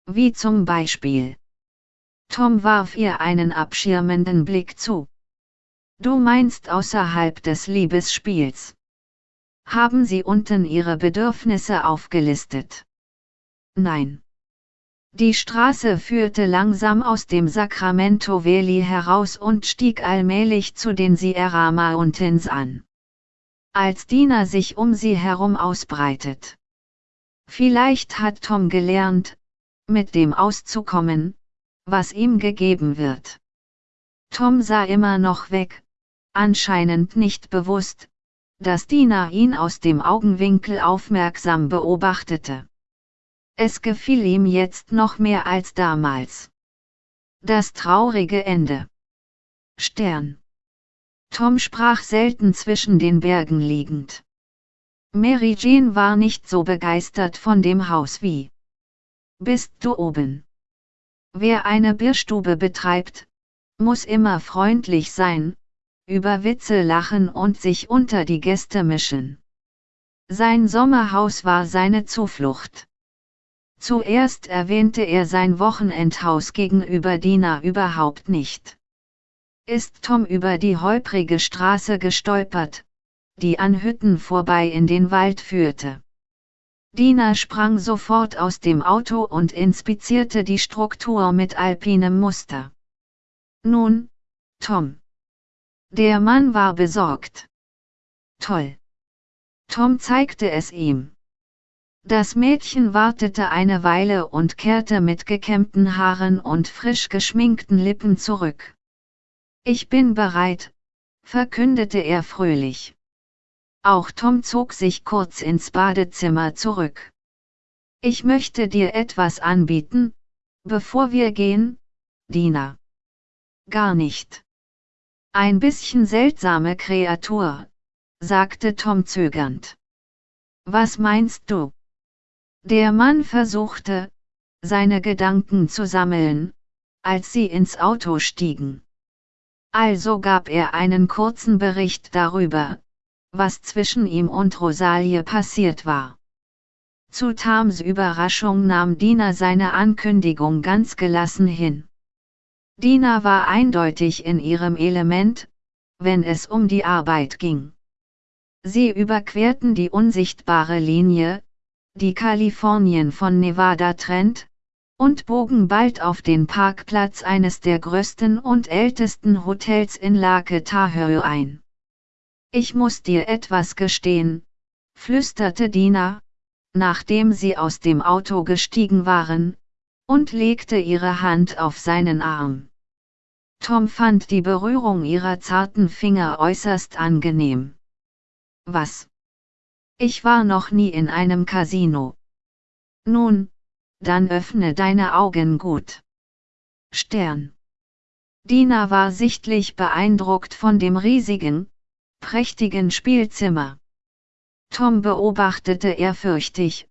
Speaker 1: Wie zum Beispiel. Tom warf ihr einen abschirmenden Blick zu. Du meinst außerhalb des Liebesspiels. Haben Sie unten Ihre Bedürfnisse aufgelistet? Nein. Die Straße führte langsam aus dem Sacramento Valley heraus und stieg allmählich zu den Sierra Mountains an. Als Dina sich um sie herum ausbreitet. Vielleicht hat Tom gelernt, mit dem auszukommen, was ihm gegeben wird. Tom sah immer noch weg, anscheinend nicht bewusst, dass Dina ihn aus dem Augenwinkel aufmerksam beobachtete. Es gefiel ihm jetzt noch mehr als damals. Das traurige Ende. Stern. Tom sprach selten zwischen den Bergen liegend. Mary Jane war nicht so begeistert von dem Haus wie. Bist du oben? Wer eine Bierstube betreibt, muss immer freundlich sein, über Witze lachen und sich unter die Gäste mischen. Sein Sommerhaus war seine Zuflucht. Zuerst erwähnte er sein Wochenendhaus gegenüber Dina überhaupt nicht. Ist Tom über die holprige Straße gestolpert, die an Hütten vorbei in den Wald führte. Dina sprang sofort aus dem Auto und inspizierte die Struktur mit alpinem Muster. Nun, Tom. Der Mann war besorgt. Toll. Tom zeigte es ihm. Das Mädchen wartete eine Weile und kehrte mit gekämmten Haaren und frisch geschminkten Lippen zurück. Ich bin bereit, verkündete er fröhlich. Auch Tom zog sich kurz ins Badezimmer zurück. Ich möchte dir etwas anbieten, bevor wir gehen, Dina. Gar nicht. Ein bisschen seltsame Kreatur, sagte Tom zögernd. Was meinst du? Der Mann versuchte, seine Gedanken zu sammeln, als sie ins Auto stiegen. Also gab er einen kurzen Bericht darüber, was zwischen ihm und Rosalie passiert war. Zu Tams Überraschung nahm Dina seine Ankündigung ganz gelassen hin. Dina war eindeutig in ihrem Element, wenn es um die Arbeit ging. Sie überquerten die unsichtbare Linie, die Kalifornien von Nevada trennt, und bogen bald auf den Parkplatz eines der größten und ältesten Hotels in Lake Tahoe ein. Ich muss dir etwas gestehen, flüsterte Dina, nachdem sie aus dem Auto gestiegen waren, und legte ihre Hand auf seinen Arm. Tom fand die Berührung ihrer zarten Finger äußerst angenehm. Was? Ich war noch nie in einem Casino. Nun, dann öffne deine Augen gut. Stern. Dina war sichtlich beeindruckt von dem riesigen, prächtigen Spielzimmer. Tom beobachtete ehrfürchtig,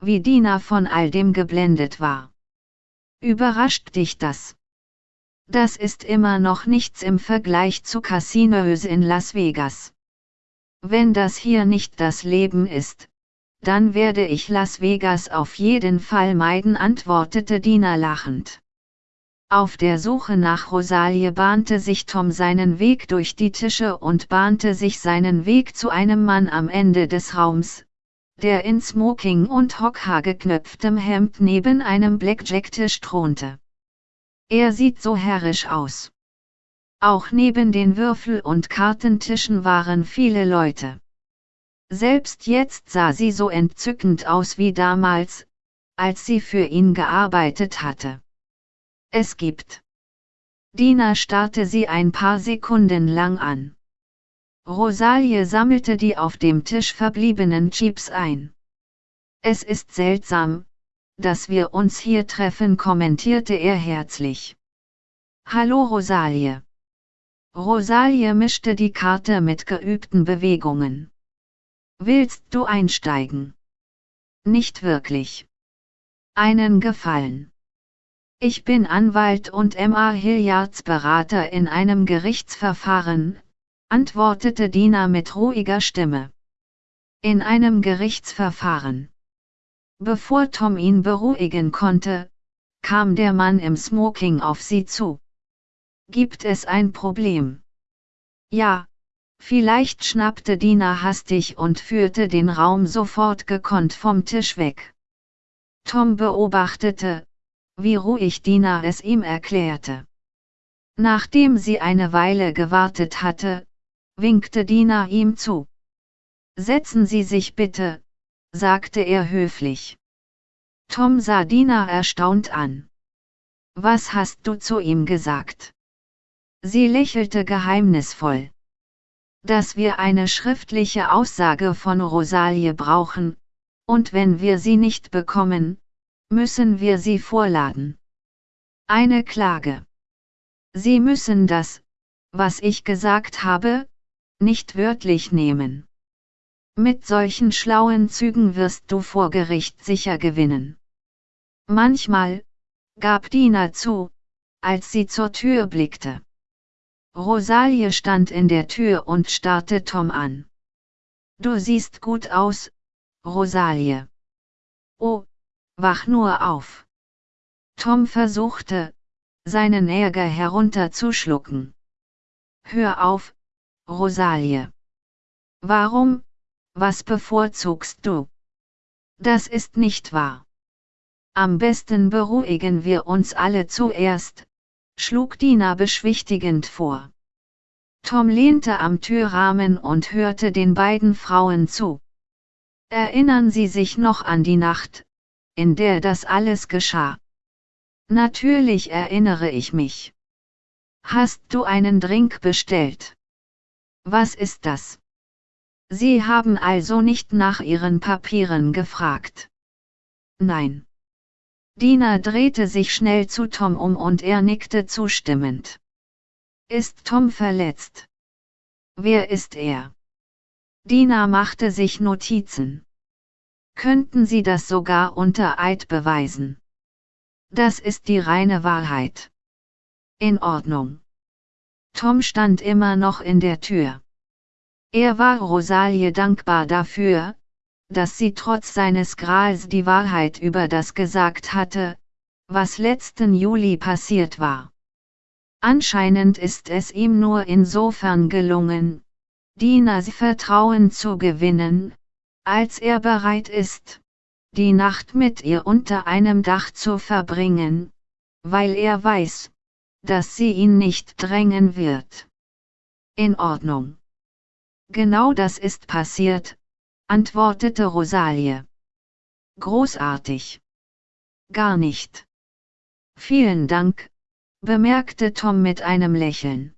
Speaker 1: wie Dina von all dem geblendet war. Überrascht dich das? Das ist immer noch nichts im Vergleich zu Casinos in Las Vegas. Wenn das hier nicht das Leben ist, dann werde ich Las Vegas auf jeden Fall meiden, antwortete Dina lachend. Auf der Suche nach Rosalie bahnte sich Tom seinen Weg durch die Tische und bahnte sich seinen Weg zu einem Mann am Ende des Raums, der in Smoking und hockhaargeknöpftem Hemd neben einem Blackjack-Tisch thronte. Er sieht so herrisch aus. Auch neben den Würfel- und Kartentischen waren viele Leute. Selbst jetzt sah sie so entzückend aus wie damals, als sie für ihn gearbeitet hatte. Es gibt. Dina starrte sie ein paar Sekunden lang an. Rosalie sammelte die auf dem Tisch verbliebenen Chips ein. Es ist seltsam, dass wir uns hier treffen, kommentierte er herzlich. Hallo Rosalie. Rosalie mischte die Karte mit geübten Bewegungen. Willst du einsteigen? Nicht wirklich. Einen Gefallen. Ich bin Anwalt und M.A. Hilliards Berater in einem Gerichtsverfahren, antwortete Dina mit ruhiger Stimme. In einem Gerichtsverfahren. Bevor Tom ihn beruhigen konnte, kam der Mann im Smoking auf sie zu. Gibt es ein Problem? Ja, vielleicht schnappte Dina hastig und führte den Raum sofort gekonnt vom Tisch weg. Tom beobachtete, wie ruhig Dina es ihm erklärte. Nachdem sie eine Weile gewartet hatte, winkte Dina ihm zu. Setzen Sie sich bitte, sagte er höflich. Tom sah Dina erstaunt an. Was hast du zu ihm gesagt? Sie lächelte geheimnisvoll. Dass wir eine schriftliche Aussage von Rosalie brauchen, und wenn wir sie nicht bekommen, müssen wir sie vorladen. Eine Klage. Sie müssen das, was ich gesagt habe, nicht wörtlich nehmen. Mit solchen schlauen Zügen wirst du vor Gericht sicher gewinnen. Manchmal, gab Dina zu, als sie zur Tür blickte. Rosalie stand in der Tür und starrte Tom an. Du siehst gut aus, Rosalie. Oh, wach nur auf. Tom versuchte, seinen Ärger herunterzuschlucken. Hör auf, Rosalie. Warum, was bevorzugst du? Das ist nicht wahr. Am besten beruhigen wir uns alle zuerst, schlug Dina beschwichtigend vor. Tom lehnte am Türrahmen und hörte den beiden Frauen zu. Erinnern Sie sich noch an die Nacht, in der das alles geschah? Natürlich erinnere ich mich. Hast du einen Drink bestellt? Was ist das? Sie haben also nicht nach Ihren Papieren gefragt. Nein. Dina drehte sich schnell zu Tom um und er nickte zustimmend. Ist Tom verletzt? Wer ist er? Dina machte sich Notizen. Könnten Sie das sogar unter Eid beweisen? Das ist die reine Wahrheit. In Ordnung. Tom stand immer noch in der Tür. Er war Rosalie dankbar dafür, dass sie trotz seines Grals die Wahrheit über das gesagt hatte, was letzten Juli passiert war. Anscheinend ist es ihm nur insofern gelungen, Dinas Vertrauen zu gewinnen, als er bereit ist, die Nacht mit ihr unter einem Dach zu verbringen, weil er weiß, dass sie ihn nicht drängen wird. In Ordnung. Genau das ist passiert, antwortete Rosalie. Großartig. Gar nicht. Vielen Dank, bemerkte Tom mit einem Lächeln.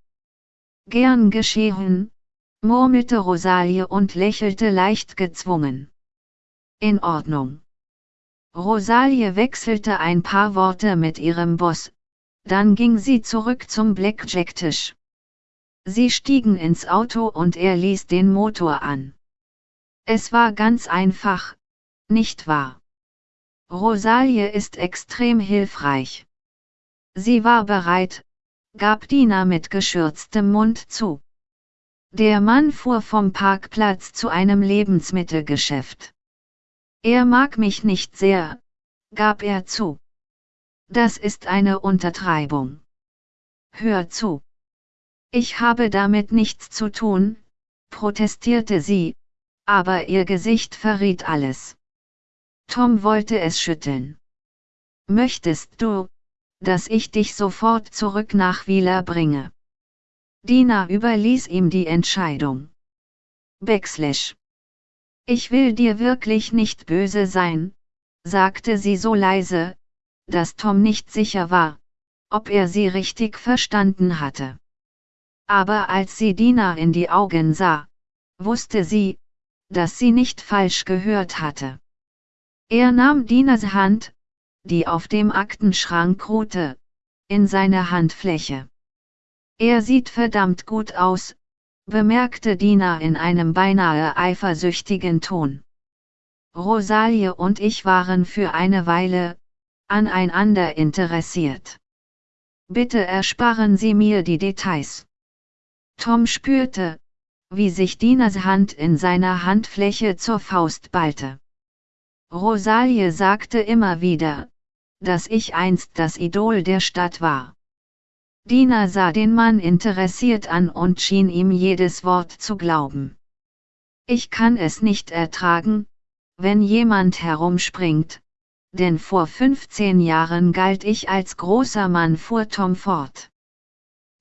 Speaker 1: Gern geschehen, murmelte Rosalie und lächelte leicht gezwungen. In Ordnung. Rosalie wechselte ein paar Worte mit ihrem Boss, dann ging sie zurück zum Blackjack-Tisch. Sie stiegen ins Auto und er ließ den Motor an. Es war ganz einfach, nicht wahr? Rosalie ist extrem hilfreich. Sie war bereit, gab Dina mit geschürztem Mund zu. Der Mann fuhr vom Parkplatz zu einem Lebensmittelgeschäft. Er mag mich nicht sehr, gab er zu. Das ist eine Untertreibung. Hör zu. Ich habe damit nichts zu tun, protestierte sie, aber ihr Gesicht verriet alles. Tom wollte es schütteln. Möchtest du, dass ich dich sofort zurück nach Wieler bringe? Dina überließ ihm die Entscheidung. Backslash. Ich will dir wirklich nicht böse sein, sagte sie so leise, dass Tom nicht sicher war, ob er sie richtig verstanden hatte. Aber als sie Dina in die Augen sah, wusste sie, dass sie nicht falsch gehört hatte. Er nahm Dinas Hand, die auf dem Aktenschrank ruhte, in seine Handfläche. Er sieht verdammt gut aus, bemerkte Dina in einem beinahe eifersüchtigen Ton. Rosalie und ich waren für eine Weile aneinander interessiert. Bitte ersparen Sie mir die Details. Tom spürte, wie sich Dinas Hand in seiner Handfläche zur Faust ballte. Rosalie sagte immer wieder, dass ich einst das Idol der Stadt war. Dina sah den Mann interessiert an und schien ihm jedes Wort zu glauben. Ich kann es nicht ertragen, wenn jemand herumspringt, denn vor 15 Jahren galt ich als großer Mann fuhr Tom fort.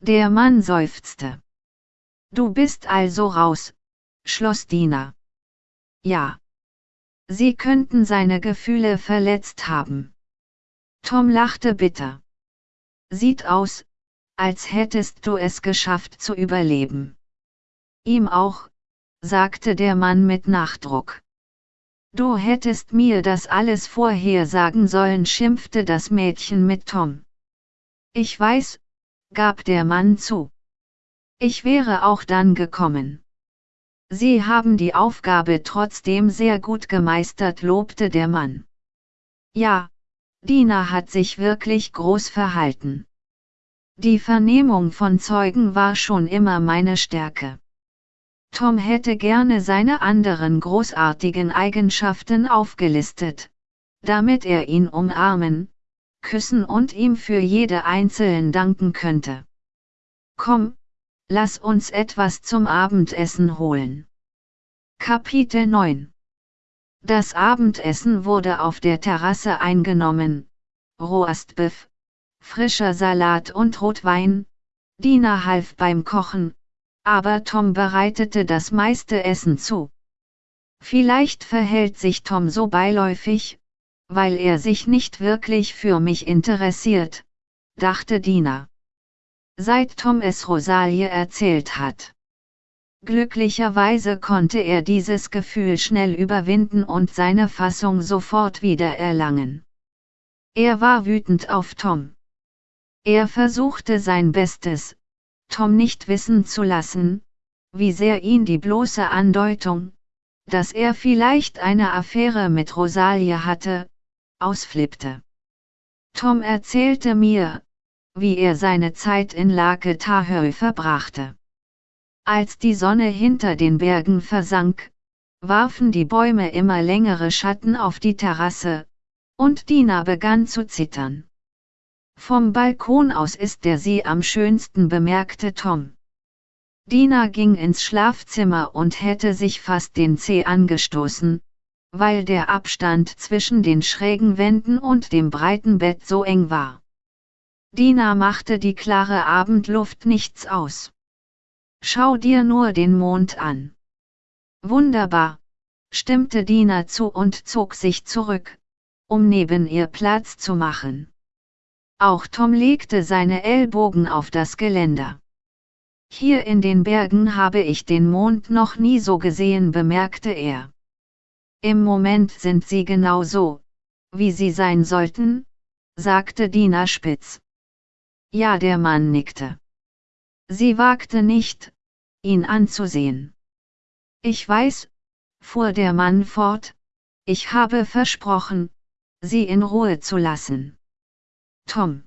Speaker 1: Der Mann seufzte. Du bist also raus, schloss Dina. Ja. Sie könnten seine Gefühle verletzt haben. Tom lachte bitter. Sieht aus, als hättest du es geschafft zu überleben. Ihm auch, sagte der Mann mit Nachdruck. Du hättest mir das alles vorher sagen sollen, schimpfte das Mädchen mit Tom. Ich weiß, gab der Mann zu. Ich wäre auch dann gekommen. Sie haben die Aufgabe trotzdem sehr gut gemeistert, lobte der Mann. Ja, Dina hat sich wirklich groß verhalten. Die Vernehmung von Zeugen war schon immer meine Stärke. Tom hätte gerne seine anderen großartigen Eigenschaften aufgelistet, damit er ihn umarmen, küssen und ihm für jede einzeln danken könnte. Komm, lass uns etwas zum Abendessen holen. Kapitel 9 Das Abendessen wurde auf der Terrasse eingenommen, Roastbeef, frischer Salat und Rotwein, Dina half beim Kochen, aber Tom bereitete das meiste Essen zu. Vielleicht verhält sich Tom so beiläufig, weil er sich nicht wirklich für mich interessiert, dachte Dina. Seit Tom es Rosalie erzählt hat. Glücklicherweise konnte er dieses Gefühl schnell überwinden und seine Fassung sofort wieder erlangen. Er war wütend auf Tom. Er versuchte sein Bestes, Tom nicht wissen zu lassen, wie sehr ihn die bloße Andeutung, dass er vielleicht eine Affäre mit Rosalie hatte, ausflippte. Tom erzählte mir, wie er seine Zeit in Lake Tahoe verbrachte. Als die Sonne hinter den Bergen versank, warfen die Bäume immer längere Schatten auf die Terrasse, und Dina begann zu zittern. Vom Balkon aus ist der See am schönsten, bemerkte Tom. Dina ging ins Schlafzimmer und hätte sich fast den Zeh angestoßen, weil der Abstand zwischen den schrägen Wänden und dem breiten Bett so eng war. Dina machte die klare Abendluft nichts aus. Schau dir nur den Mond an. Wunderbar, stimmte Dina zu und zog sich zurück, um neben ihr Platz zu machen. Auch Tom legte seine Ellbogen auf das Geländer. Hier in den Bergen habe ich den Mond noch nie so gesehen, bemerkte er. Im Moment sind sie genau so, wie sie sein sollten, sagte Dina spitz. Ja, der Mann nickte. Sie wagte nicht, ihn anzusehen. Ich weiß, fuhr der Mann fort, ich habe versprochen, sie in Ruhe zu lassen. Tom.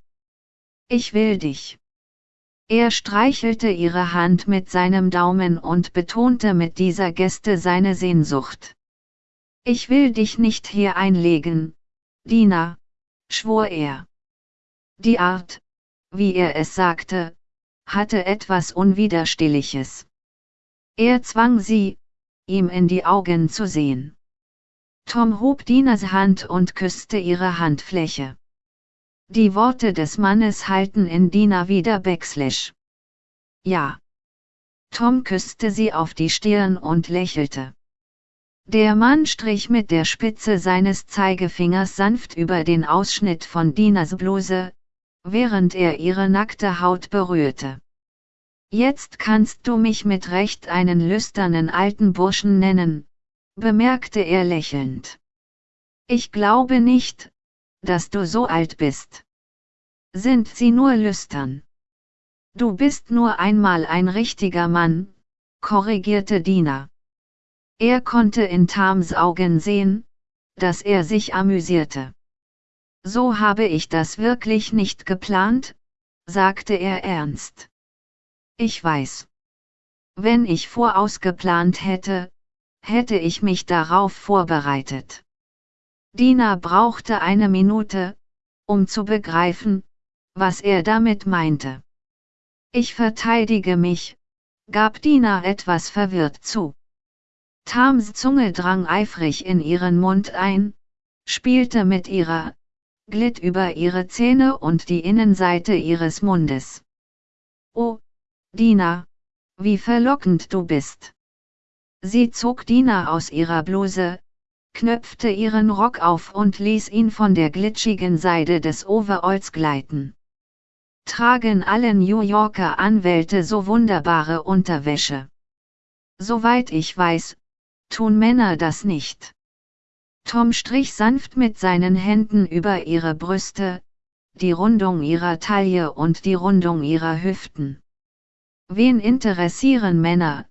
Speaker 1: Ich will dich. Er streichelte ihre Hand mit seinem Daumen und betonte mit dieser Geste seine Sehnsucht. Ich will dich nicht hier einlegen, Dina, schwor er. Die Art, wie er es sagte, hatte etwas Unwiderstehliches. Er zwang sie, ihm in die Augen zu sehen. Tom hob Dinas Hand und küsste ihre Handfläche. Die Worte des Mannes halten in Dina wieder Backslash. Ja. Tom küsste sie auf die Stirn und lächelte. Der Mann strich mit der Spitze seines Zeigefingers sanft über den Ausschnitt von Dinas Bluse, während er ihre nackte Haut berührte. Jetzt kannst du mich mit Recht einen lüsternen alten Burschen nennen, bemerkte er lächelnd. Ich glaube nicht, dass du so alt bist. Sind sie nur lüstern. Du bist nur einmal ein richtiger Mann, korrigierte Dina. Er konnte in Tams Augen sehen, dass er sich amüsierte. So habe ich das wirklich nicht geplant, sagte er ernst. Ich weiß. Wenn ich vorausgeplant hätte, hätte ich mich darauf vorbereitet. Dina brauchte eine Minute, um zu begreifen, was er damit meinte. Ich verteidige mich, gab Dina etwas verwirrt zu. Tams Zunge drang eifrig in ihren Mund ein, spielte mit ihrer, glitt über ihre Zähne und die Innenseite ihres Mundes. Oh, Dina, wie verlockend du bist. Sie zog Dina aus ihrer Bluse, knöpfte ihren Rock auf und ließ ihn von der glitschigen Seide des Overalls gleiten. Tragen alle New Yorker Anwälte so wunderbare Unterwäsche? Soweit ich weiß, tun Männer das nicht. Tom strich sanft mit seinen Händen über ihre Brüste, die Rundung ihrer Taille und die Rundung ihrer Hüften. Wen interessieren Männer?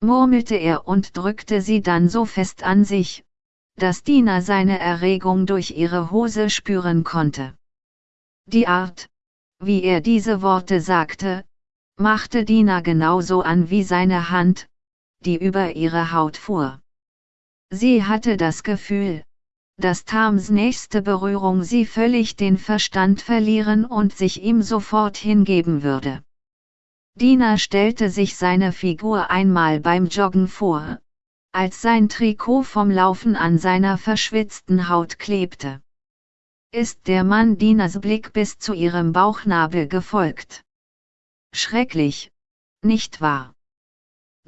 Speaker 1: murmelte er und drückte sie dann so fest an sich, dass Dina seine Erregung durch ihre Hose spüren konnte. Die Art, wie er diese Worte sagte, machte Dina genauso an wie seine Hand, die über ihre Haut fuhr. Sie hatte das Gefühl, dass Tams nächste Berührung sie völlig den Verstand verlieren und sich ihm sofort hingeben würde. Dina stellte sich seine Figur einmal beim Joggen vor, als sein Trikot vom Laufen an seiner verschwitzten Haut klebte. Ist der Mann Dinas Blick bis zu ihrem Bauchnabel gefolgt. Schrecklich, nicht wahr?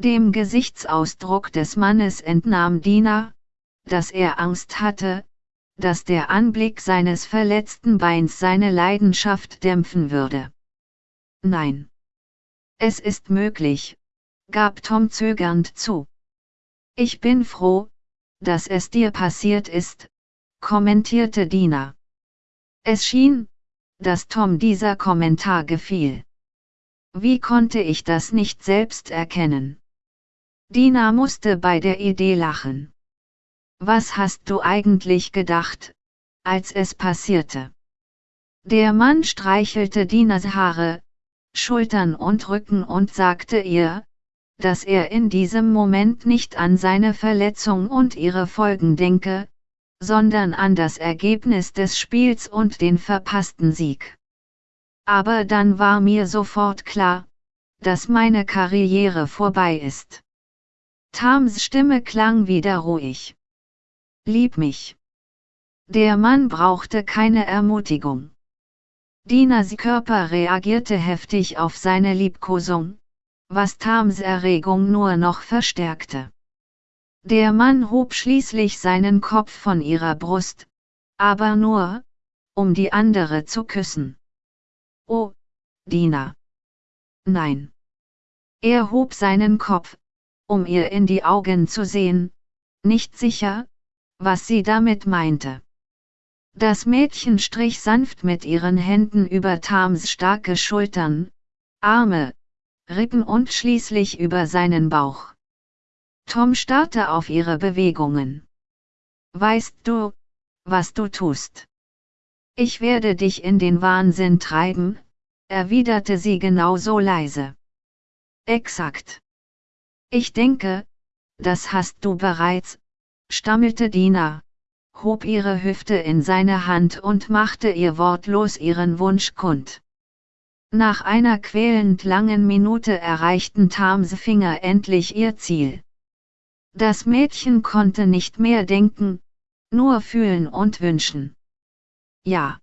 Speaker 1: Dem Gesichtsausdruck des Mannes entnahm Dina, dass er Angst hatte, dass der Anblick seines verletzten Beins seine Leidenschaft dämpfen würde. Nein. Es ist möglich, gab Tom zögernd zu. Ich bin froh, dass es dir passiert ist, kommentierte Dina. Es schien, dass Tom dieser Kommentar gefiel. Wie konnte ich das nicht selbst erkennen? Dina musste bei der Idee lachen. Was hast du eigentlich gedacht, als es passierte? Der Mann streichelte Dinas Haare, Schultern und Rücken und sagte ihr, dass er in diesem Moment nicht an seine Verletzung und ihre Folgen denke, sondern an das Ergebnis des Spiels und den verpassten Sieg. Aber dann war mir sofort klar, dass meine Karriere vorbei ist. Tams Stimme klang wieder ruhig. Lieb mich. Der Mann brauchte keine Ermutigung. Dinas Körper reagierte heftig auf seine Liebkosung, was Tams Erregung nur noch verstärkte. Der Mann hob schließlich seinen Kopf von ihrer Brust, aber nur, um die andere zu küssen. Oh, Dina. Nein. Er hob seinen Kopf, um ihr in die Augen zu sehen, nicht sicher, was sie damit meinte. Das Mädchen strich sanft mit ihren Händen über Tams starke Schultern, Arme, Rippen und schließlich über seinen Bauch. Tom starrte auf ihre Bewegungen. Weißt du, was du tust? Ich werde dich in den Wahnsinn treiben, erwiderte sie genauso leise. Exakt. Ich denke, das hast du bereits, stammelte Dina, hob ihre Hüfte in seine Hand und machte ihr wortlos ihren Wunsch kund. Nach einer quälend langen Minute erreichten Tams Finger endlich ihr Ziel. Das Mädchen konnte nicht mehr denken, nur fühlen und wünschen. Ja.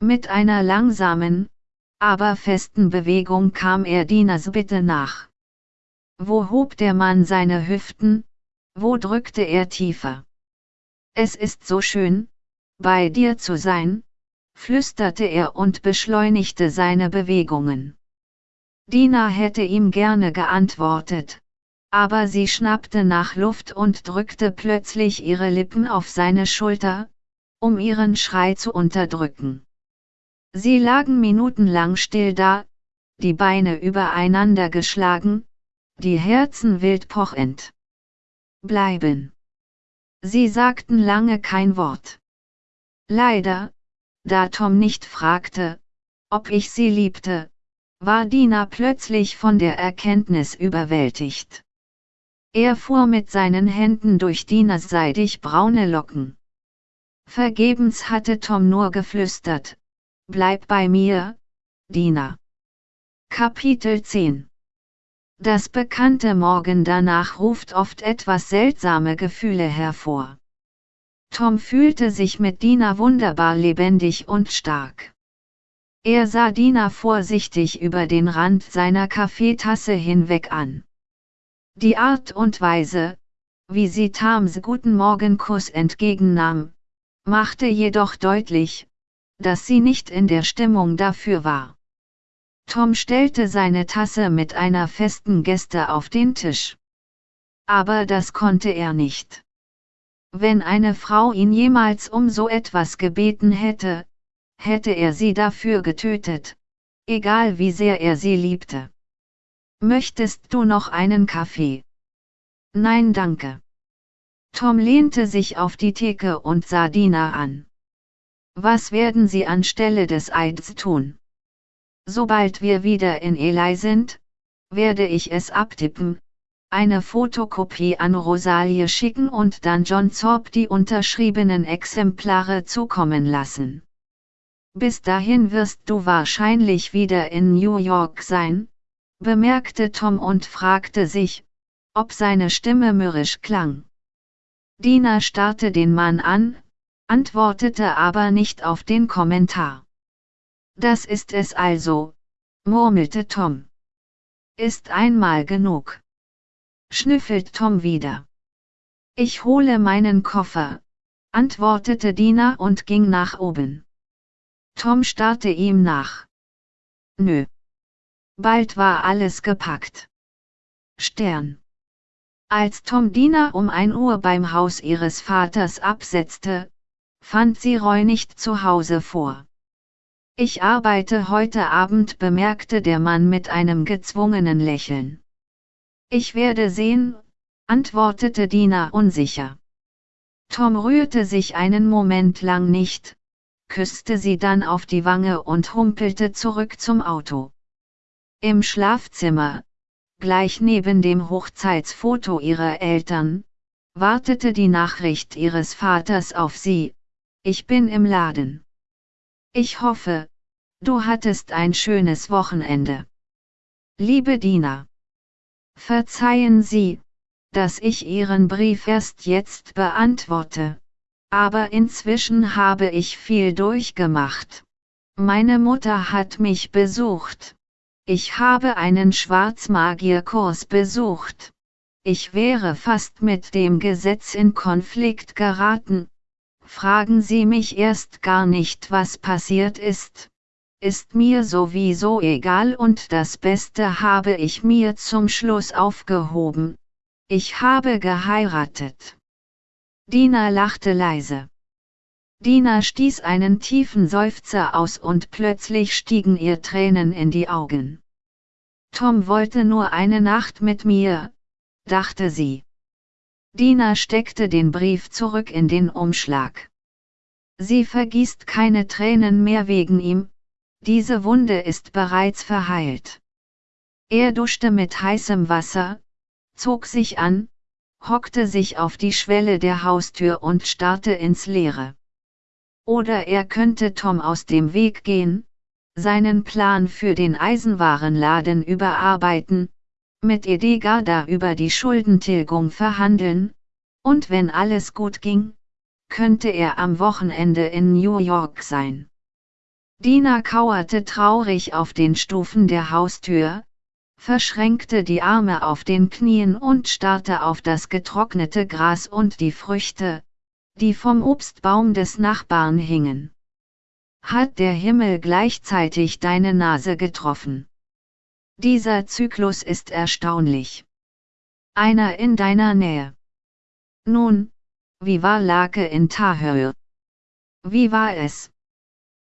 Speaker 1: Mit einer langsamen, aber festen Bewegung kam er Dinas Bitte nach. Wo hob der Mann seine Hüften, wo drückte er tiefer? Es ist so schön, bei dir zu sein, flüsterte er und beschleunigte seine Bewegungen. Dina hätte ihm gerne geantwortet, aber sie schnappte nach Luft und drückte plötzlich ihre Lippen auf seine Schulter, um ihren Schrei zu unterdrücken. Sie lagen minutenlang still da, die Beine übereinander geschlagen, die Herzen wild pochend. Bleiben. Sie sagten lange kein Wort. Leider, da Tom nicht fragte, ob ich sie liebte, war Dina plötzlich von der Erkenntnis überwältigt. Er fuhr mit seinen Händen durch Dinas seidig braune Locken. Vergebens hatte Tom nur geflüstert, Bleib bei mir, Dina. Kapitel 10 das bekannte Morgen danach ruft oft etwas seltsame Gefühle hervor. Tom fühlte sich mit Dina wunderbar lebendig und stark. Er sah Dina vorsichtig über den Rand seiner Kaffeetasse hinweg an. Die Art und Weise, wie sie Tams guten Morgenkuss entgegennahm, machte jedoch deutlich, dass sie nicht in der Stimmung dafür war. Tom stellte seine Tasse mit einer festen Geste auf den Tisch. Aber das konnte er nicht. Wenn eine Frau ihn jemals um so etwas gebeten hätte, hätte er sie dafür getötet, egal wie sehr er sie liebte. Möchtest du noch einen Kaffee? Nein danke. Tom lehnte sich auf die Theke und sah Dina an. Was werden Sie anstelle des Eids tun? Sobald wir wieder in Eli sind, werde ich es abtippen, eine Fotokopie an Rosalie schicken und dann John Zorb die unterschriebenen Exemplare zukommen lassen. Bis dahin wirst du wahrscheinlich wieder in New York sein, bemerkte Tom und fragte sich, ob seine Stimme mürrisch klang. Dina starrte den Mann an, antwortete aber nicht auf den Kommentar. Das ist es also, murmelte Tom. Ist einmal genug schnüffelt Tom wieder. Ich hole meinen Koffer, antwortete Dina und ging nach oben. Tom starrte ihm nach. Nö. Bald war alles gepackt. Stern. Als Tom Dina um ein Uhr beim Haus ihres Vaters absetzte, fand sie Roy nicht zu Hause vor. Ich arbeite heute Abend, bemerkte der Mann mit einem gezwungenen Lächeln. Ich werde sehen, antwortete Dina unsicher. Tom rührte sich einen Moment lang nicht, küsste sie dann auf die Wange und humpelte zurück zum Auto. Im Schlafzimmer, gleich neben dem Hochzeitsfoto ihrer Eltern, wartete die Nachricht ihres Vaters auf sie, ich bin im Laden. Ich hoffe, du hattest ein schönes Wochenende. Liebe Dina. Verzeihen Sie, dass ich Ihren Brief erst jetzt beantworte. Aber inzwischen habe ich viel durchgemacht. Meine Mutter hat mich besucht. Ich habe einen Schwarzmagierkurs besucht. Ich wäre fast mit dem Gesetz in Konflikt geraten. Fragen Sie mich erst gar nicht, was passiert ist ist mir sowieso egal und das Beste habe ich mir zum Schluss aufgehoben. Ich habe geheiratet. Dina lachte leise. Dina stieß einen tiefen Seufzer aus und plötzlich stiegen ihr Tränen in die Augen. Tom wollte nur eine Nacht mit mir, dachte sie. Dina steckte den Brief zurück in den Umschlag. Sie vergießt keine Tränen mehr wegen ihm, diese Wunde ist bereits verheilt. Er duschte mit heißem Wasser, zog sich an, hockte sich auf die Schwelle der Haustür und starrte ins Leere. Oder er könnte Tom aus dem Weg gehen, seinen Plan für den Eisenwarenladen überarbeiten, mit Edgarda über die Schuldentilgung verhandeln, und wenn alles gut ging, könnte er am Wochenende in New York sein. Dina kauerte traurig auf den Stufen der Haustür, verschränkte die Arme auf den Knien und starrte auf das getrocknete Gras und die Früchte, die vom Obstbaum des Nachbarn hingen. Hat der Himmel gleichzeitig deine Nase getroffen? Dieser Zyklus ist erstaunlich. Einer in deiner Nähe. Nun, wie war Lake in Tahir? Wie war es?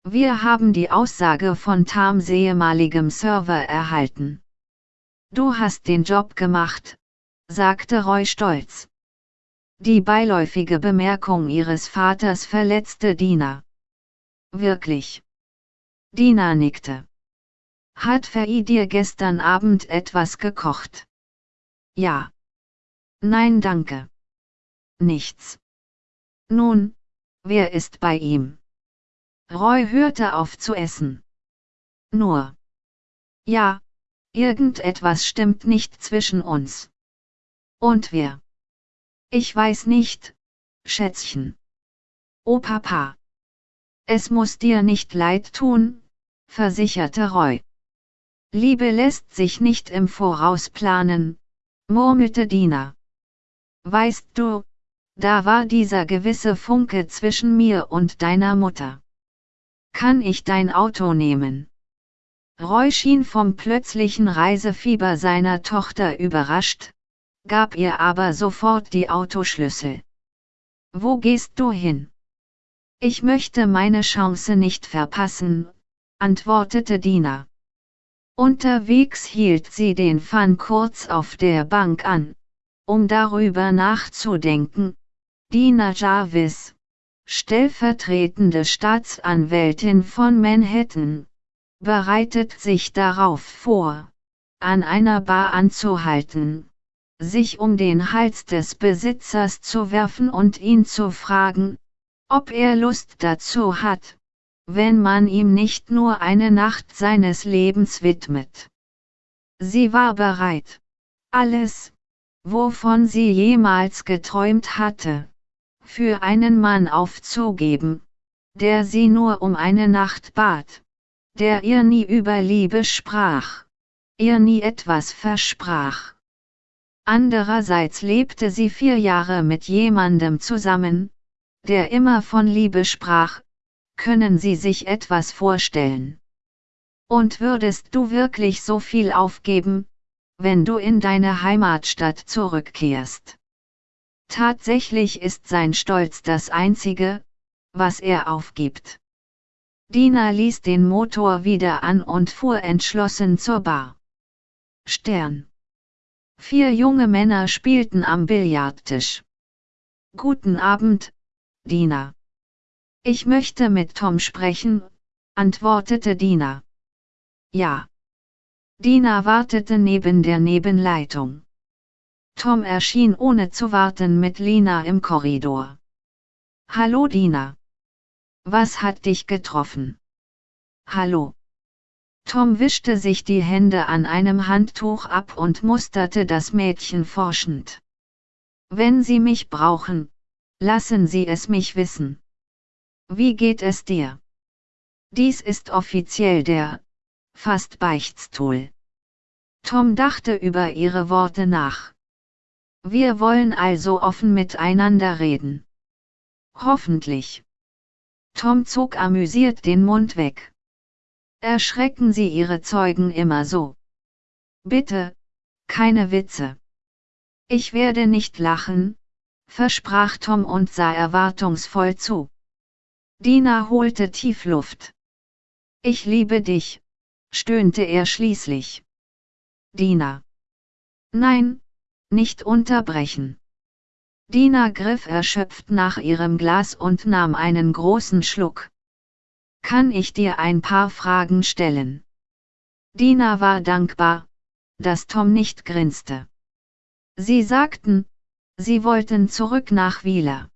Speaker 1: Wir haben die Aussage von Tams ehemaligem Server erhalten. Du hast den Job gemacht, sagte Roy stolz. Die beiläufige Bemerkung ihres Vaters verletzte Dina. Wirklich. Dina nickte. Hat Fei dir gestern Abend etwas gekocht? Ja. Nein danke. Nichts. Nun, wer ist bei ihm? Roy hörte auf zu essen. Nur. Ja, irgendetwas stimmt nicht zwischen uns. Und wer? Ich weiß nicht, Schätzchen. Oh Papa. Es muss dir nicht leid tun, versicherte Roy. Liebe lässt sich nicht im Voraus planen, murmelte Dina. Weißt du, da war dieser gewisse Funke zwischen mir und deiner Mutter. Kann ich dein Auto nehmen? Roy schien vom plötzlichen Reisefieber seiner Tochter überrascht, gab ihr aber sofort die Autoschlüssel. Wo gehst du hin? Ich möchte meine Chance nicht verpassen, antwortete Dina. Unterwegs hielt sie den Fan kurz auf der Bank an, um darüber nachzudenken, Dina Jarvis, stellvertretende Staatsanwältin von Manhattan, bereitet sich darauf vor, an einer Bar anzuhalten, sich um den Hals des Besitzers zu werfen und ihn zu fragen, ob er Lust dazu hat, wenn man ihm nicht nur eine Nacht seines Lebens widmet. Sie war bereit, alles, wovon sie jemals geträumt hatte, für einen Mann aufzugeben, der sie nur um eine Nacht bat, der ihr nie über Liebe sprach, ihr nie etwas versprach. Andererseits lebte sie vier Jahre mit jemandem zusammen, der immer von Liebe sprach, können Sie sich etwas vorstellen? Und würdest du wirklich so viel aufgeben, wenn du in deine Heimatstadt zurückkehrst? Tatsächlich ist sein Stolz das Einzige, was er aufgibt. Dina ließ den Motor wieder an und fuhr entschlossen zur Bar. Stern. Vier junge Männer spielten am Billardtisch. Guten Abend, Dina. Ich möchte mit Tom sprechen, antwortete Dina. Ja. Dina wartete neben der Nebenleitung. Tom erschien ohne zu warten mit Lina im Korridor. Hallo Dina. Was hat dich getroffen? Hallo. Tom wischte sich die Hände an einem Handtuch ab und musterte das Mädchen forschend. Wenn Sie mich brauchen, Lassen Sie es mich wissen. Wie geht es dir? Dies ist offiziell der fast Beichtstuhl. Tom dachte über ihre Worte nach. Wir wollen also offen miteinander reden. Hoffentlich. Tom zog amüsiert den Mund weg. Erschrecken Sie Ihre Zeugen immer so. Bitte, keine Witze. Ich werde nicht lachen, versprach Tom und sah erwartungsvoll zu. Dina holte tief Luft. Ich liebe dich, stöhnte er schließlich. Dina. Nein, nicht unterbrechen. Dina griff erschöpft nach ihrem Glas und nahm einen großen Schluck. Kann ich dir ein paar Fragen stellen? Dina war dankbar, dass Tom nicht grinste. Sie sagten, Sie wollten zurück nach Wieler.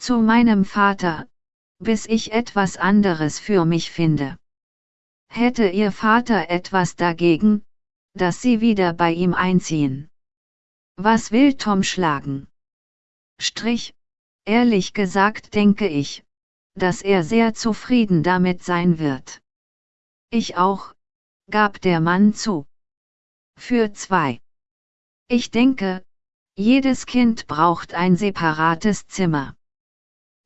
Speaker 1: Zu meinem Vater, bis ich etwas anderes für mich finde. Hätte Ihr Vater etwas dagegen, dass Sie wieder bei ihm einziehen? Was will Tom schlagen? Strich, ehrlich gesagt denke ich, dass er sehr zufrieden damit sein wird. Ich auch, gab der Mann zu. Für zwei. Ich denke, jedes Kind braucht ein separates Zimmer.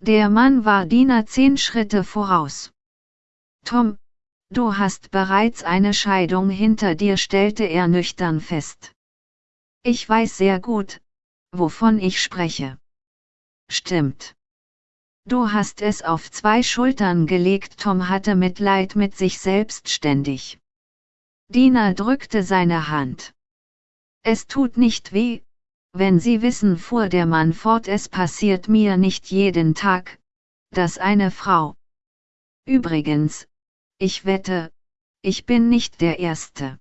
Speaker 1: Der Mann war Diener zehn Schritte voraus. Tom, du hast bereits eine Scheidung hinter dir, stellte er nüchtern fest. Ich weiß sehr gut, wovon ich spreche. Stimmt. Du hast es auf zwei Schultern gelegt, Tom hatte Mitleid mit sich selbst ständig. Dina drückte seine Hand. Es tut nicht weh, wenn Sie wissen, fuhr der Mann fort, es passiert mir nicht jeden Tag, dass eine Frau. Übrigens, ich wette, ich bin nicht der Erste.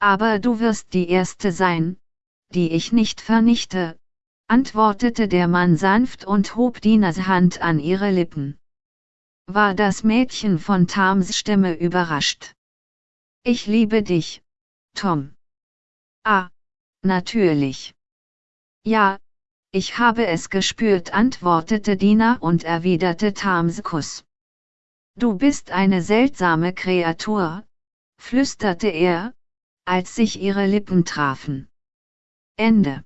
Speaker 1: Aber du wirst die Erste sein, die ich nicht vernichte, antwortete der Mann sanft und hob Dinas Hand an ihre Lippen. War das Mädchen von Tams Stimme überrascht. Ich liebe dich, Tom. Ah, natürlich. Ja, ich habe es gespürt, antwortete Dina und erwiderte Tams Kuss. Du bist eine seltsame Kreatur, flüsterte er, als sich ihre Lippen trafen. Ende.